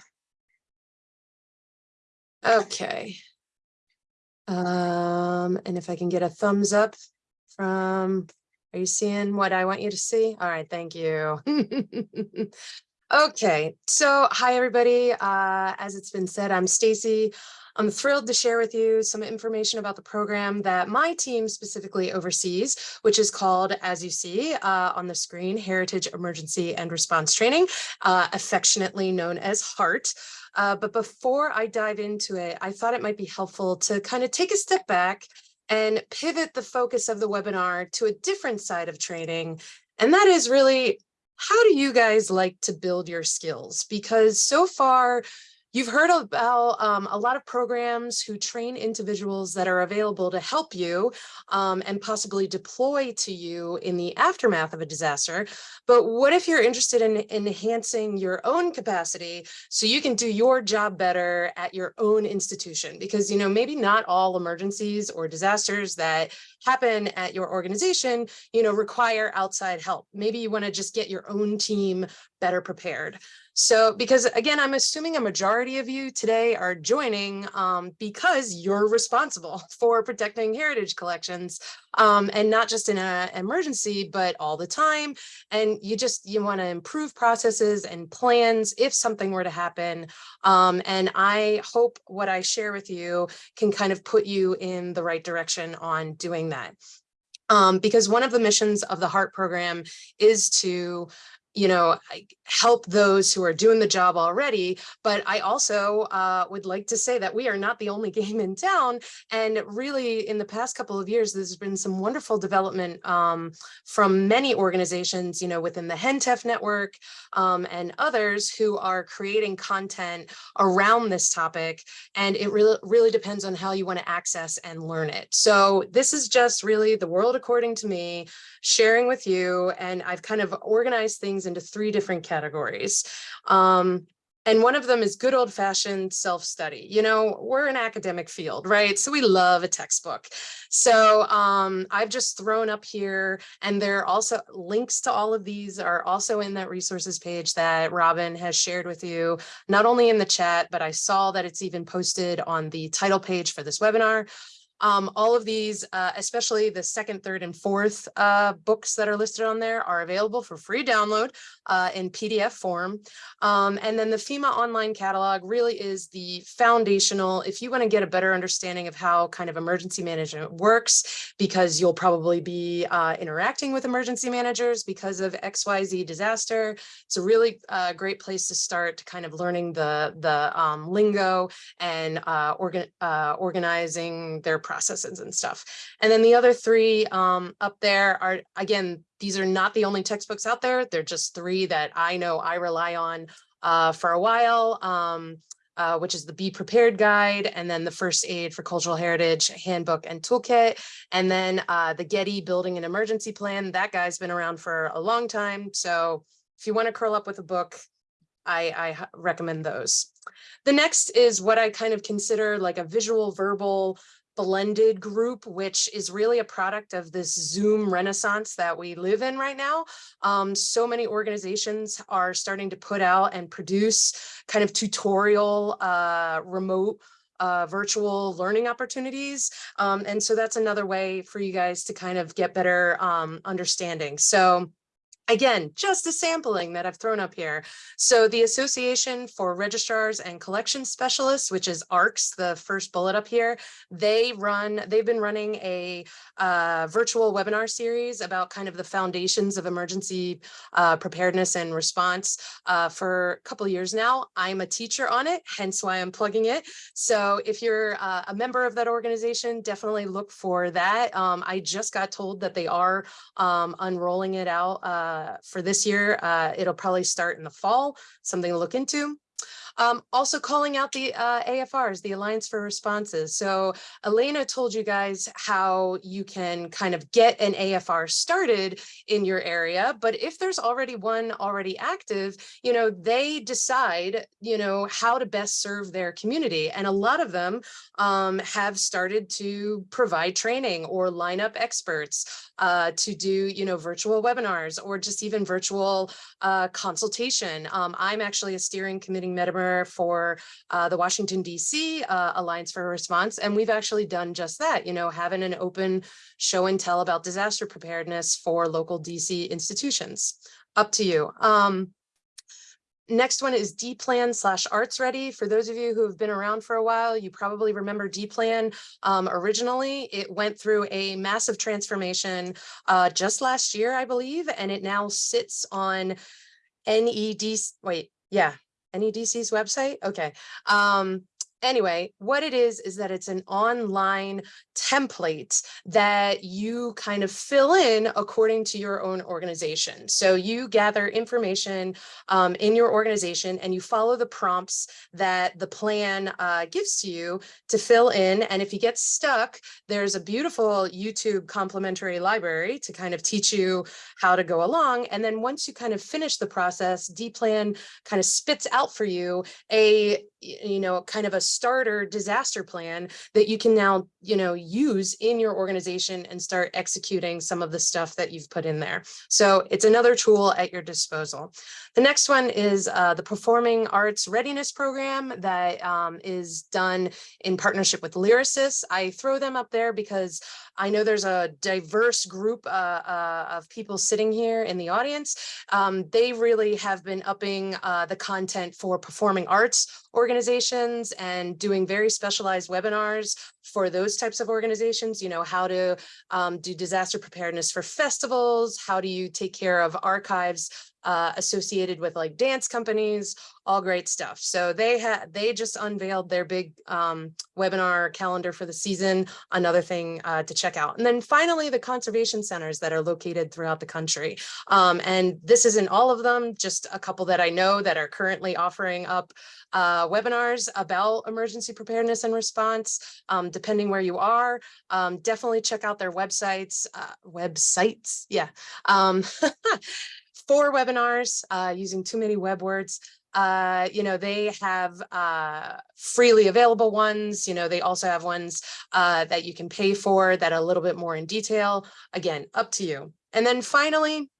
okay. Um, and if I can get a thumbs up from, are you seeing what I want you to see? All right, thank you. (laughs) okay, so hi everybody. Uh, as it's been said, I'm Stacy. I'm thrilled to share with you some information about the program that my team specifically oversees, which is called, as you see uh, on the screen, Heritage Emergency and Response Training, uh, affectionately known as HEART. Uh, but before I dive into it, I thought it might be helpful to kind of take a step back and pivot the focus of the webinar to a different side of training. And that is really, how do you guys like to build your skills? Because so far, You've heard about um, a lot of programs who train individuals that are available to help you um, and possibly deploy to you in the aftermath of a disaster. But what if you're interested in enhancing your own capacity so you can do your job better at your own institution? Because, you know, maybe not all emergencies or disasters that happen at your organization, you know, require outside help. Maybe you want to just get your own team better prepared. So, because again, I'm assuming a majority of you today are joining um, because you're responsible (laughs) for protecting heritage collections um, and not just in an emergency, but all the time. And you just, you want to improve processes and plans if something were to happen. Um, and I hope what I share with you can kind of put you in the right direction on doing that. Um, because one of the missions of the HEART program is to you know, help those who are doing the job already. But I also uh, would like to say that we are not the only (laughs) game in town. And really, in the past couple of years, there's been some wonderful development um, from many organizations, you know, within the HENTF network um, and others who are creating content around this topic. And it really, really depends on how you want to access and learn it. So this is just really the world according to me sharing with you. And I've kind of organized things into three different categories. Um, and one of them is good old fashioned self-study. You know, we're an academic field, right? So we love a textbook. So um, I've just thrown up here and there are also links to all of these are also in that resources page that Robin has shared with you, not only in the chat, but I saw that it's even posted on the title page for this webinar. Um, all of these, uh, especially the second, third, and fourth uh, books that are listed on there are available for free download uh, in PDF form. Um, and then the FEMA online catalog really is the foundational, if you want to get a better understanding of how kind of emergency management works, because you'll probably be uh, interacting with emergency managers because of XYZ disaster. It's a really uh, great place to start kind of learning the, the um, lingo and uh, uh, organizing their processes and stuff. And then the other three um, up there are, again, these are not the only textbooks out there. They're just three that I know I rely on uh, for a while. Um, uh, which is the Be Prepared Guide, and then the First Aid for Cultural Heritage Handbook and Toolkit, and then uh, the Getty Building an Emergency Plan. That guy's been around for a long time. So if you want to curl up with a book, I recommend those. The next is what I kind of consider like a visual verbal blended group, which is really a product of this Zoom renaissance that we live in right now. Um, so many organizations are starting to put out and produce kind of tutorial uh, remote uh, virtual learning opportunities. Um, and so that's another way for you guys to kind of get better um, understanding. So Again, just a sampling that I've thrown up here. So the Association for Registrars and Collection Specialists, which is ARCS, the first bullet up here, they run, they've been running a uh, virtual webinar series about kind of the foundations of emergency uh, preparedness and response uh, for a couple years now. I'm a teacher on it, hence why I'm plugging it. So if you're uh, a member of that organization, definitely look for that. Um, I just got told that they are um, unrolling it out uh, for this year. Uh, it'll probably start in the fall, something to look into. Um, also calling out the uh, AFRs, the Alliance for Responses. So Elena told you guys how you can kind of get an AFR started in your area, but if there's already one already active, you know, they decide, you know, how to best serve their community. And a lot of them um, have started to provide training or line up experts uh, to do, you know, virtual webinars or just even virtual uh, consultation. Um, I'm actually a steering committee member for uh, the Washington DC uh, Alliance for Response, and we've actually done just that, you know, having an open show and tell about disaster preparedness for local DC institutions. Up to you. Um, Next one is D-Plan slash Arts Ready. For those of you who have been around for a while, you probably remember D-Plan. Um, originally, it went through a massive transformation uh, just last year, I believe, and it now sits on NED, wait, yeah, NEDCC's website? Okay. Um, anyway, what it is, is that it's an online template that you kind of fill in according to your own organization. So you gather information um, in your organization and you follow the prompts that the plan uh, gives to you to fill in. And if you get stuck, there's a beautiful YouTube complimentary library to kind of teach you how to go along. And then once you kind of finish the process, D-Plan kind of spits out for you a, you know, kind of a starter disaster plan that you can now, you know, use in your organization and start executing some of the stuff that you've put in there. So it's another tool at your disposal. The next one is uh, the Performing Arts Readiness Program that um, is done in partnership with LYRASIS. I throw them up there because I know there's a diverse group uh, uh, of people sitting here in the audience. Um, they really have been upping uh, the content for performing arts organizations and doing very specialized webinars for those types of organizations, you know, how to um, do disaster preparedness for festivals, how do you take care of archives uh, associated with like dance companies, all great stuff. So they had, they just unveiled their big um, webinar calendar for the season, another thing uh, to check out. And then finally, the conservation centers that are located throughout the country. Um, and this isn't all of them, just a couple that I know that are currently offering up uh, webinars about emergency preparedness and response, um, depending where you are. Um, definitely check out their websites, uh, websites, yeah. (laughs) Four webinars uh, using too many web words. Uh, you know, they have uh, freely available ones. You know, they also have ones uh, that you can pay for that a little bit more in detail. Again, up to you. And then finally,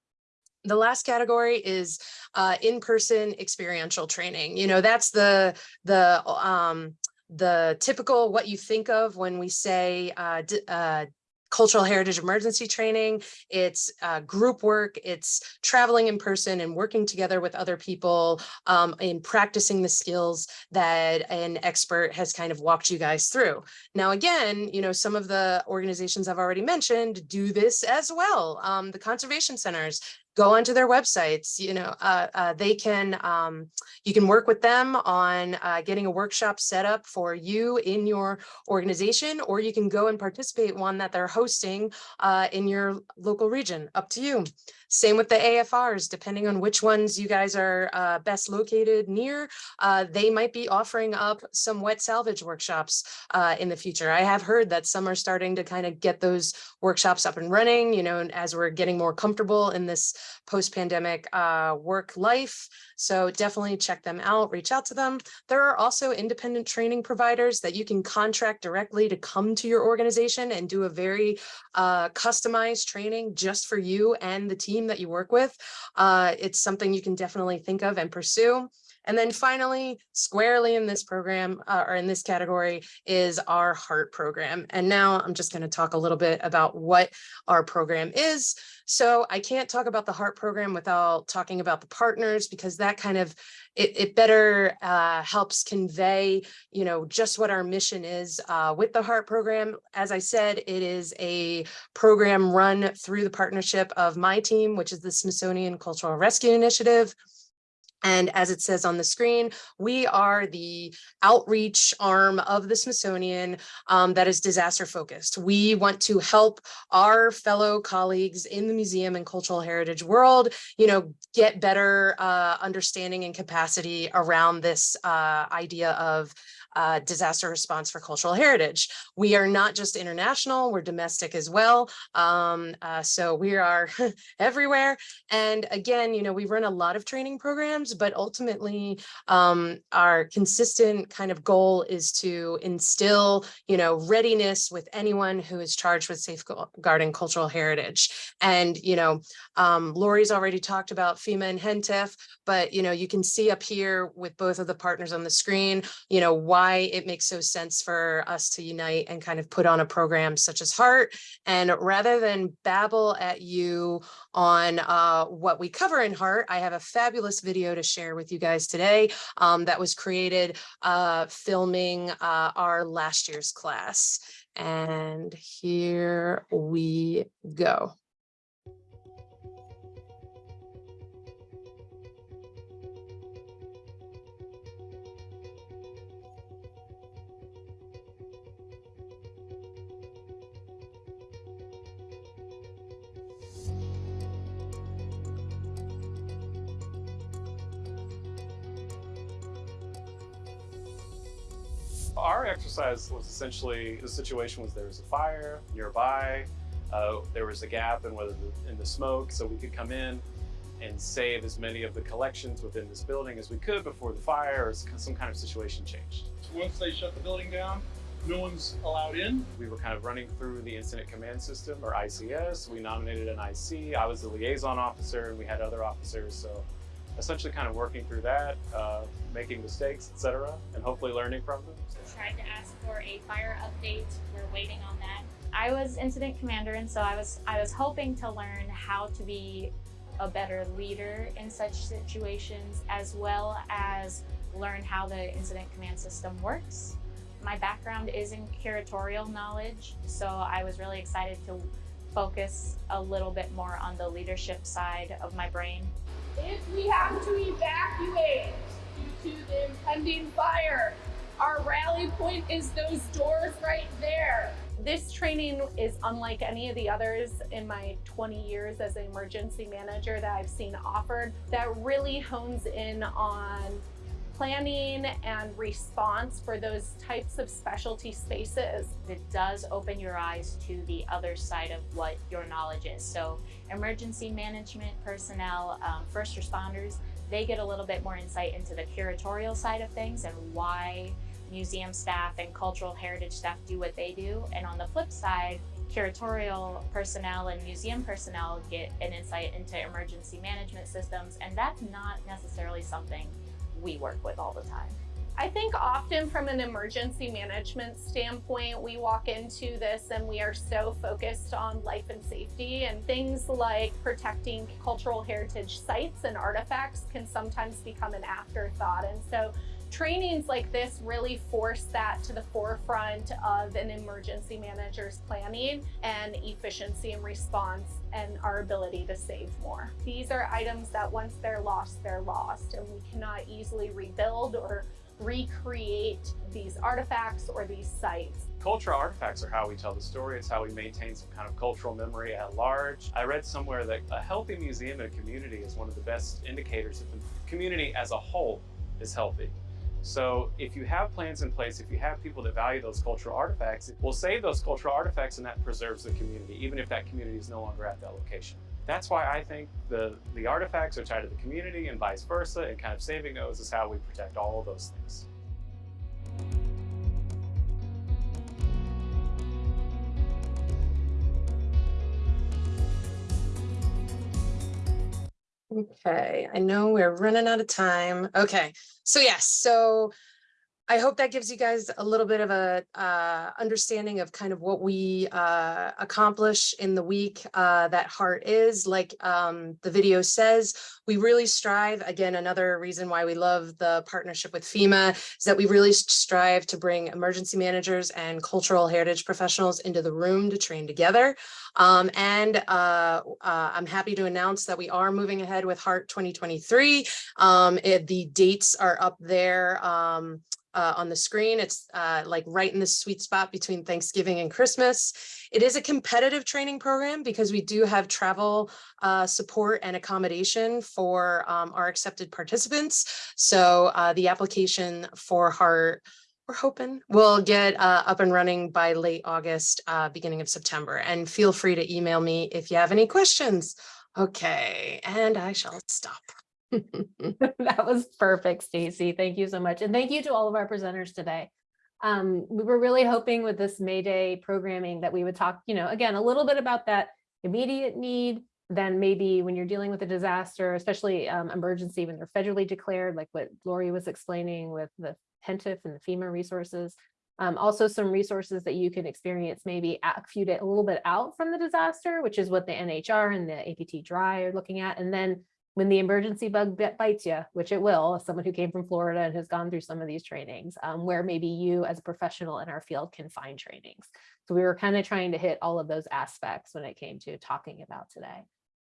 the last category is uh, in-person experiential training. You know, that's the the um, the typical what you think of when we say uh, uh, cultural heritage emergency training. It's uh, group work. It's traveling in person and working together with other people um, in practicing the skills that an expert has kind of walked you guys through. Now, again, you know, some of the organizations I've already mentioned do this as well. Um, the conservation centers go onto their websites, you know, uh, uh, they can, um, you can work with them on uh, getting a workshop set up for you in your organization, or you can go and participate one that they're hosting uh, in your local region, up to you. Same with the AFRs, depending on which ones you guys are uh, best located near, uh, they might be offering up some wet salvage workshops uh, in the future. I have heard that some are starting to kind of get those workshops up and running, you know, as we're getting more comfortable in this post-pandemic uh, work life. So definitely check them out, reach out to them. There are also independent training providers that you can contract directly to come to your organization and do a very uh, customized training just for you and the team that you work with. Uh, it's something you can definitely think of and pursue. And then finally, squarely in this program uh, or in this category is our heart program. And now I'm just going to talk a little bit about what our program is. So I can't talk about the heart program without talking about the partners because that kind of it, it better uh, helps convey, you know, just what our mission is uh, with the heart program. As I said, it is a program run through the partnership of my team, which is the Smithsonian Cultural Rescue Initiative. And as it says on the screen, we are the outreach arm of the Smithsonian um, that is disaster focused. We want to help our fellow colleagues in the museum and cultural heritage world, you know, get better uh, understanding and capacity around this uh, idea of uh, disaster response for cultural heritage. We are not just international, we're domestic as well. Um, uh, so we are (laughs) everywhere. And again, you know, we run a lot of training programs, but ultimately um, our consistent kind of goal is to instill, you know, readiness with anyone who is charged with safeguarding cultural heritage. And, you know, um, Lori's already talked about FEMA and HENTF, but, you know, you can see up here with both of the partners on the screen, you know, why it makes so sense for us to unite and kind of put on a program such as Heart. And rather than babble at you on uh, what we cover in Heart, I have a fabulous video to share with you guys today um, that was created uh, filming uh, our last year's class. And here we go. Exercise was essentially the situation was there was a fire nearby, uh, there was a gap in whether the, in the smoke, so we could come in and save as many of the collections within this building as we could before the fire or some kind of situation changed. Once they shut the building down, no one's allowed in. We were kind of running through the incident command system or ICS. We nominated an IC. I was the liaison officer, and we had other officers. So essentially, kind of working through that, uh, making mistakes, etc., and hopefully learning from them. tried to ask for a fire update. We're waiting on that. I was incident commander, and so I was I was hoping to learn how to be a better leader in such situations, as well as learn how the incident command system works. My background is in curatorial knowledge, so I was really excited to focus a little bit more on the leadership side of my brain. If we have to evacuate due to the impending fire, our rally point is those doors right there. This training is unlike any of the others in my 20 years as an emergency manager that I've seen offered that really hones in on planning and response for those types of specialty spaces. It does open your eyes to the other side of what your knowledge is. So emergency management personnel, um, first responders, they get a little bit more insight into the curatorial side of things and why museum staff and cultural heritage staff do what they do. And on the flip side, curatorial personnel and museum personnel get an insight into emergency management systems. And that's not necessarily something we work with all the time. I think often from an emergency management standpoint, we walk into this and we are so focused on life and safety and things like protecting cultural heritage sites and artifacts can sometimes become an afterthought. And so trainings like this really force that to the forefront of an emergency manager's planning and efficiency and response and our ability to save more. These are items that once they're lost, they're lost and we cannot easily rebuild or recreate these artifacts or these sites. Cultural artifacts are how we tell the story. It's how we maintain some kind of cultural memory at large. I read somewhere that a healthy museum and community is one of the best indicators that the community as a whole is healthy. So if you have plans in place, if you have people that value those cultural artifacts, it will save those cultural artifacts and that preserves the community, even if that community is no longer at that location. That's why I think the, the artifacts are tied to the community and vice versa, and kind of saving those is how we protect all of those things. Okay, I know we're running out of time. Okay, so yes, so I hope that gives you guys a little bit of a uh, understanding of kind of what we uh, accomplish in the week uh, that Heart is. Like um, the video says, we really strive. Again, another reason why we love the partnership with FEMA is that we really strive to bring emergency managers and cultural heritage professionals into the room to train together. Um, and uh, uh, I'm happy to announce that we are moving ahead with Heart 2023. Um, it- the dates are up there um, uh, on the screen. It's uh, like right in the sweet spot between Thanksgiving and Christmas. It is a competitive training program because we do have travel uh, support and accommodation for um, our accepted participants. So uh, the application for Heart we're hoping we'll get uh, up and running by late August, uh, beginning of September. And feel free to email me if you have any questions. Okay, and I shall stop. (laughs) (laughs) That was perfect, Stacy. Thank you so much. And thank you to all of our presenters today. Um, we were really hoping with this May Day programming that we would talk, you know, again, a little bit about that immediate need, then maybe when you're dealing with a disaster, especially um, emergency when they're federally declared, like what Lori was explaining with the HENTF and the FEMA resources. Um, also some resources that you can experience maybe a few days, a little bit out from the disaster, which is what the NHR and the APT DRI are looking at. And then when the emergency bug bit bites you, which it will, as someone who came from Florida and has gone through some of these trainings, um, where maybe you as a professional in our field can find trainings. So we were kind of trying to hit all of those aspects when it came to talking about today.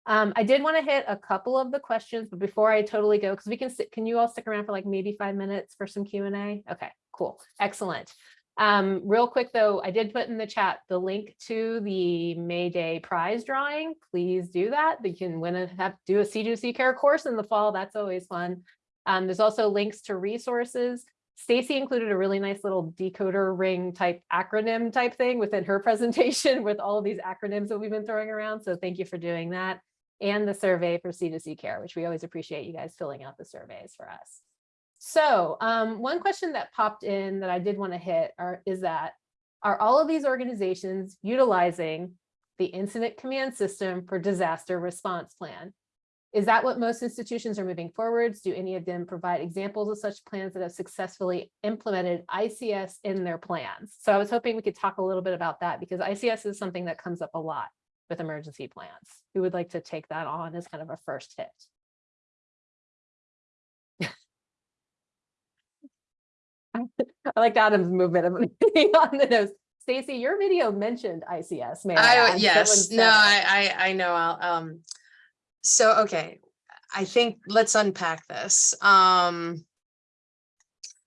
Um, I did want to hit a couple of the questions, but before I totally go, because we can sit, can you all stick around for like maybe five minutes for some Q and A? Okay, cool, excellent. Um, real quick though, I did put in the chat the link to the May Day prize drawing. Please do that. You can win a have do a C2C care course in the fall. That's always fun. Um, there's also links to resources. Stacy included a really nice little decoder ring type acronym type thing within her (laughs) presentation with all of these acronyms that we've been throwing around. So thank you for doing that. And the survey for C2C care, which we always appreciate you guys filling out the surveys for us. So um, one question that popped in that I did want to hit are, is that, are all of these organizations utilizing the incident command system for disaster response plan? Is that what most institutions are moving forwards? Do any of them provide examples of such plans that have successfully implemented ICS in their plans? So I was hoping we could talk a little bit about that because ICS is something that comes up a lot with emergency plans. Who would like to take that on as kind of a first hit? I like Adam's movement of on the nose. Stacy, your video mentioned ICS. May I I, yes, no. I, I, I know, I'll, um, so, okay, I think, let's unpack this. Um,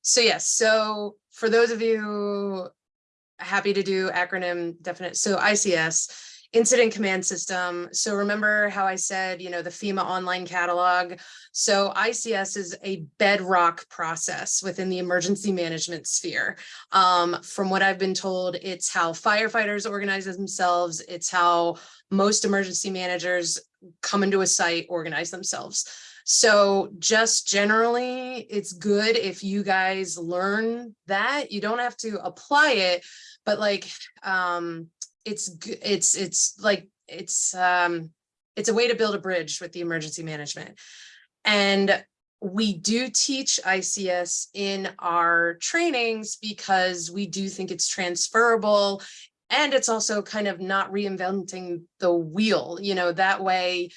so yes, so for those of you happy to do acronym definite, so ICS, Incident Command System. So remember how I said, you know, the FEMA online catalog. So ICS is a bedrock process within the emergency management sphere. Um, from what I've been told, it's how firefighters organize themselves. It's how most emergency managers come into a site, organize themselves. So just generally, it's good if you guys learn that. You don't have to apply it, but like, um, it's, it's, it's like, it's, um, it's a way to build a bridge with the emergency management. And we do teach ICS in our trainings because we do think it's transferable. And it's also kind of not reinventing the wheel, you know, that way.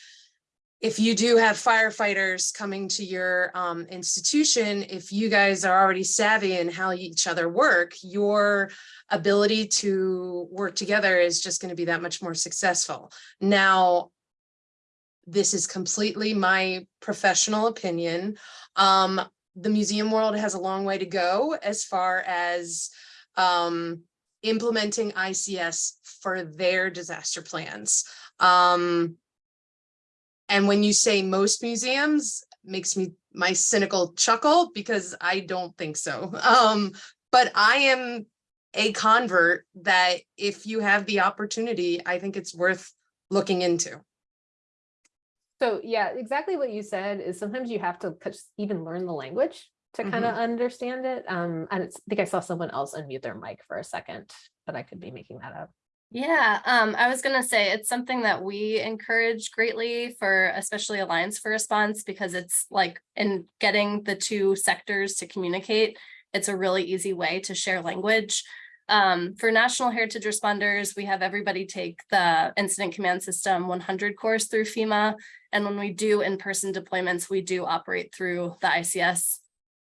If you do have firefighters coming to your um, institution, if you guys are already savvy in how each other work, your ability to work together is just going to be that much more successful. Now, this is completely my professional opinion. Um, the museum world has a long way to go as far as um, implementing ICS for their disaster plans. Um, and when you say most museums, makes me my cynical chuckle because I don't think so. (laughs) Um, but I am a convert that if you have the opportunity, I think it's worth looking into. So yeah, exactly what you said is sometimes you have to even learn the language to kind of understand it. Um, and it's, I think I saw someone else unmute their mic for a second, but I could be making that up. Yeah, um, I was gonna say it's something that we encourage greatly for especially Alliance for Response because it's like in getting the two sectors to communicate. It's a really easy way to share language. Um, for National Heritage Responders, we have everybody take the Incident Command System 100 course through FEMA. And when we do in-person deployments, we do operate through the ICS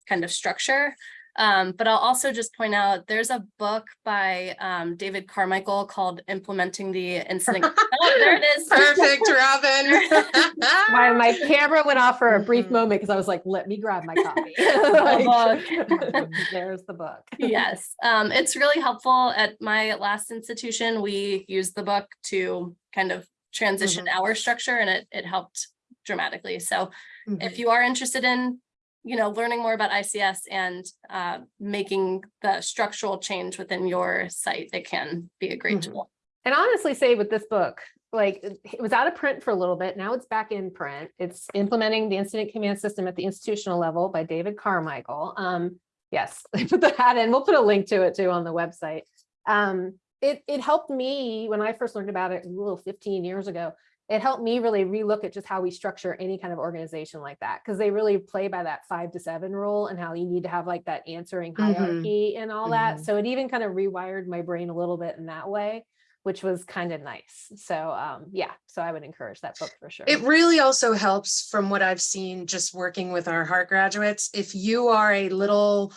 kind of structure. Um, but I'll also just point out, there's a book by um, David Carmichael called Implementing the Incident. (laughs) Oh, there it is. Perfect, Robin. (laughs) My, my camera went off for a brief Mhm. moment because I was like, let me grab my copy. (laughs) book. Like, There's the book. Yes, um, it's really helpful. At my last institution, we used the book to kind of transition our structure and it, it helped dramatically. So if you are interested in, you know, learning more about ICS and uh, making the structural change within your site, it can be a great Mhm. tool. And honestly say with this book, like it was out of print for a little bit. Now it's back in print. It's implementing the incident command system at the institutional level by David Carmichael. Um, yes, (laughs) I put that in. We'll put a link to it too on the website. Um, it, it helped me when I first learned about it a little 15 years ago. It helped me really relook at just how we structure any kind of organization like that because they really play by that five to seven rule and how you need to have like that answering Mhm. hierarchy and all that. Mhm. So it even kind of rewired my brain a little bit in that way which was kind of nice. So um, yeah, so I would encourage that book for sure. It really also helps from what I've seen just working with our HEART graduates. If you are a little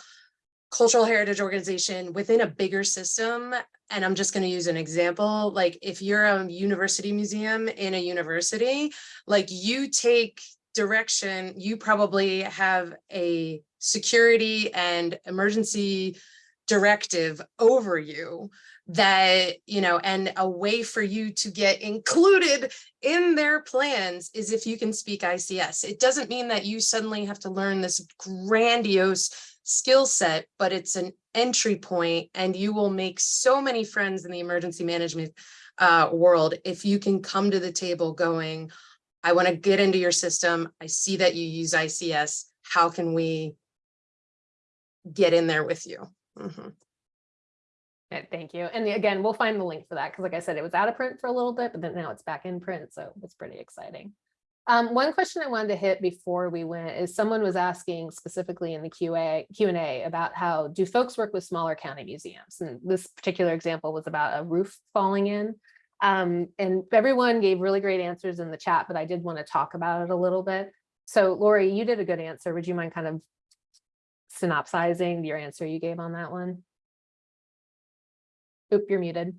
cultural heritage organization within a bigger system, and I'm just going to use an example, like if you're a university museum in a university, like you take direction, you probably have a security and emergency directive over you that, you know, and a way for you to get included in their plans is if you can speak ICS. It doesn't mean that you suddenly have to learn this grandiose skill set, but it's an entry point and you will make so many friends in the emergency management uh, world if you can come to the table going, I want to get into your system. I see that you use ICS. How can we get in there with you? Mhm. Thank you. And again, we'll find the link for that because like I said, it was out of print for a little bit, but then now it's back in print. So it's pretty exciting. Um, one question I wanted to hit before we went is someone was asking specifically in the QA, Q and A about how do folks work with smaller county museums? And this particular example was about a roof falling in. Um, and everyone gave really great answers in the chat, but I did want to talk about it a little bit. So Lori, you did a good answer. Would you mind kind of synopsizing your answer you gave on that one? Oop, you're muted.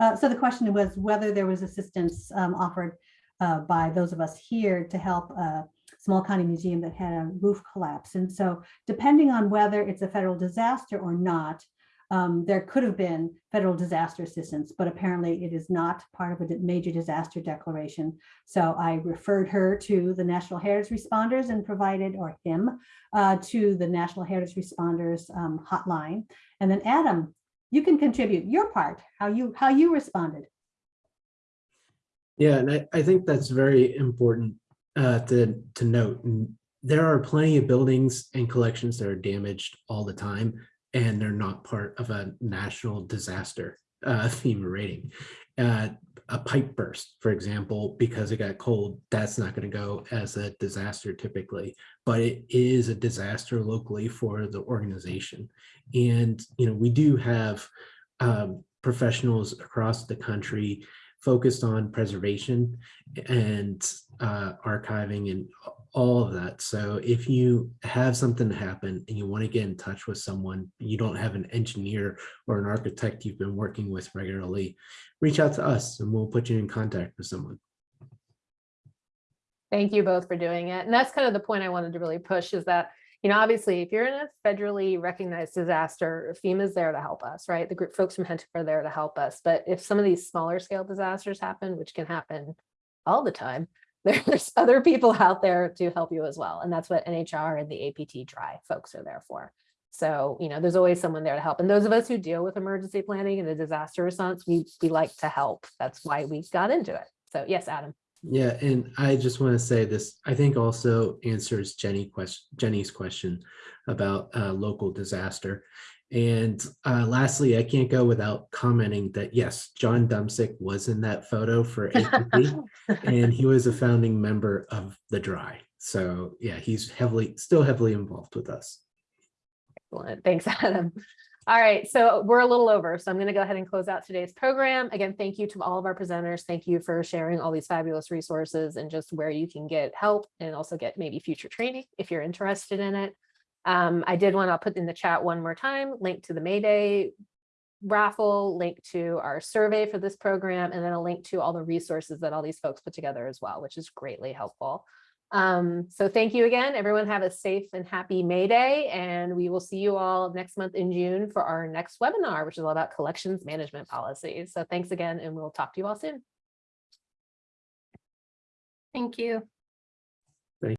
Uh, so the question was whether there was assistance um, offered uh, by those of us here to help a small county museum that had a roof collapse. And so depending on whether it's a federal disaster or not, um, there could have been federal disaster assistance, but apparently it is not part of a major disaster declaration. So I referred her to the National Heritage Responders and provided, or him, uh, to the National Heritage Responders um, hotline. And then Adam, you can contribute your part, how you, how you responded. Yeah, and I, I think that's very important uh, to, to note. There are plenty of buildings and collections that are damaged all the time, and they're not part of a national disaster uh, (laughs) FEMA rating. Uh, a pipe burst, for example, because it got cold, that's not going to go as a disaster typically, but it is a disaster locally for the organization. And, you know, we do have um, professionals across the country focused on preservation and uh, archiving and all of that. So if you have something happen and you want to get in touch with someone, you don't have an engineer or an architect you've been working with regularly, reach out to us and we'll put you in contact with someone. Thank you both for doing it. And that's kind of the point I wanted to really push is that, you know, obviously, if you're in a federally recognized disaster, FEMA's there to help us, right? The group folks from HENTF are there to help us. But if some of these smaller scale disasters happen, which can happen all the time, (laughs) there's other people out there to help you as well. And that's what NHR and the APT DRI folks are there for. So, you know, there's always someone there to help. And those of us who deal with emergency planning and the disaster response, we, we like to help. That's why we got into it. So yes, Adam. Yeah, and I just want to say this, I think also answers Jenny question, Jenny's question about uh, local disaster. And uh, lastly, I can't go without commenting that yes, John Dumsick was in that photo for (laughs) APT and he was a founding member of the DRI. So yeah, he's heavily, still heavily involved with us. Excellent. Thanks, Adam. All right, so we're a little over, so I'm going to go ahead and close out today's program. Again, thank you to all of our presenters. Thank you for sharing all these fabulous resources and just where you can get help and also get maybe future training if you're interested in it. Um, I did want to put in the chat one more time, link to the Mayday raffle, link to our survey for this program, and then a link to all the resources that all these folks put together as well, which is greatly helpful. Um, so thank you again. Everyone have a safe and happy May Day, and we will see you all next month in June for our next webinar, which is all about collections management policies. So thanks again, and we'll talk to you all soon. Thank you.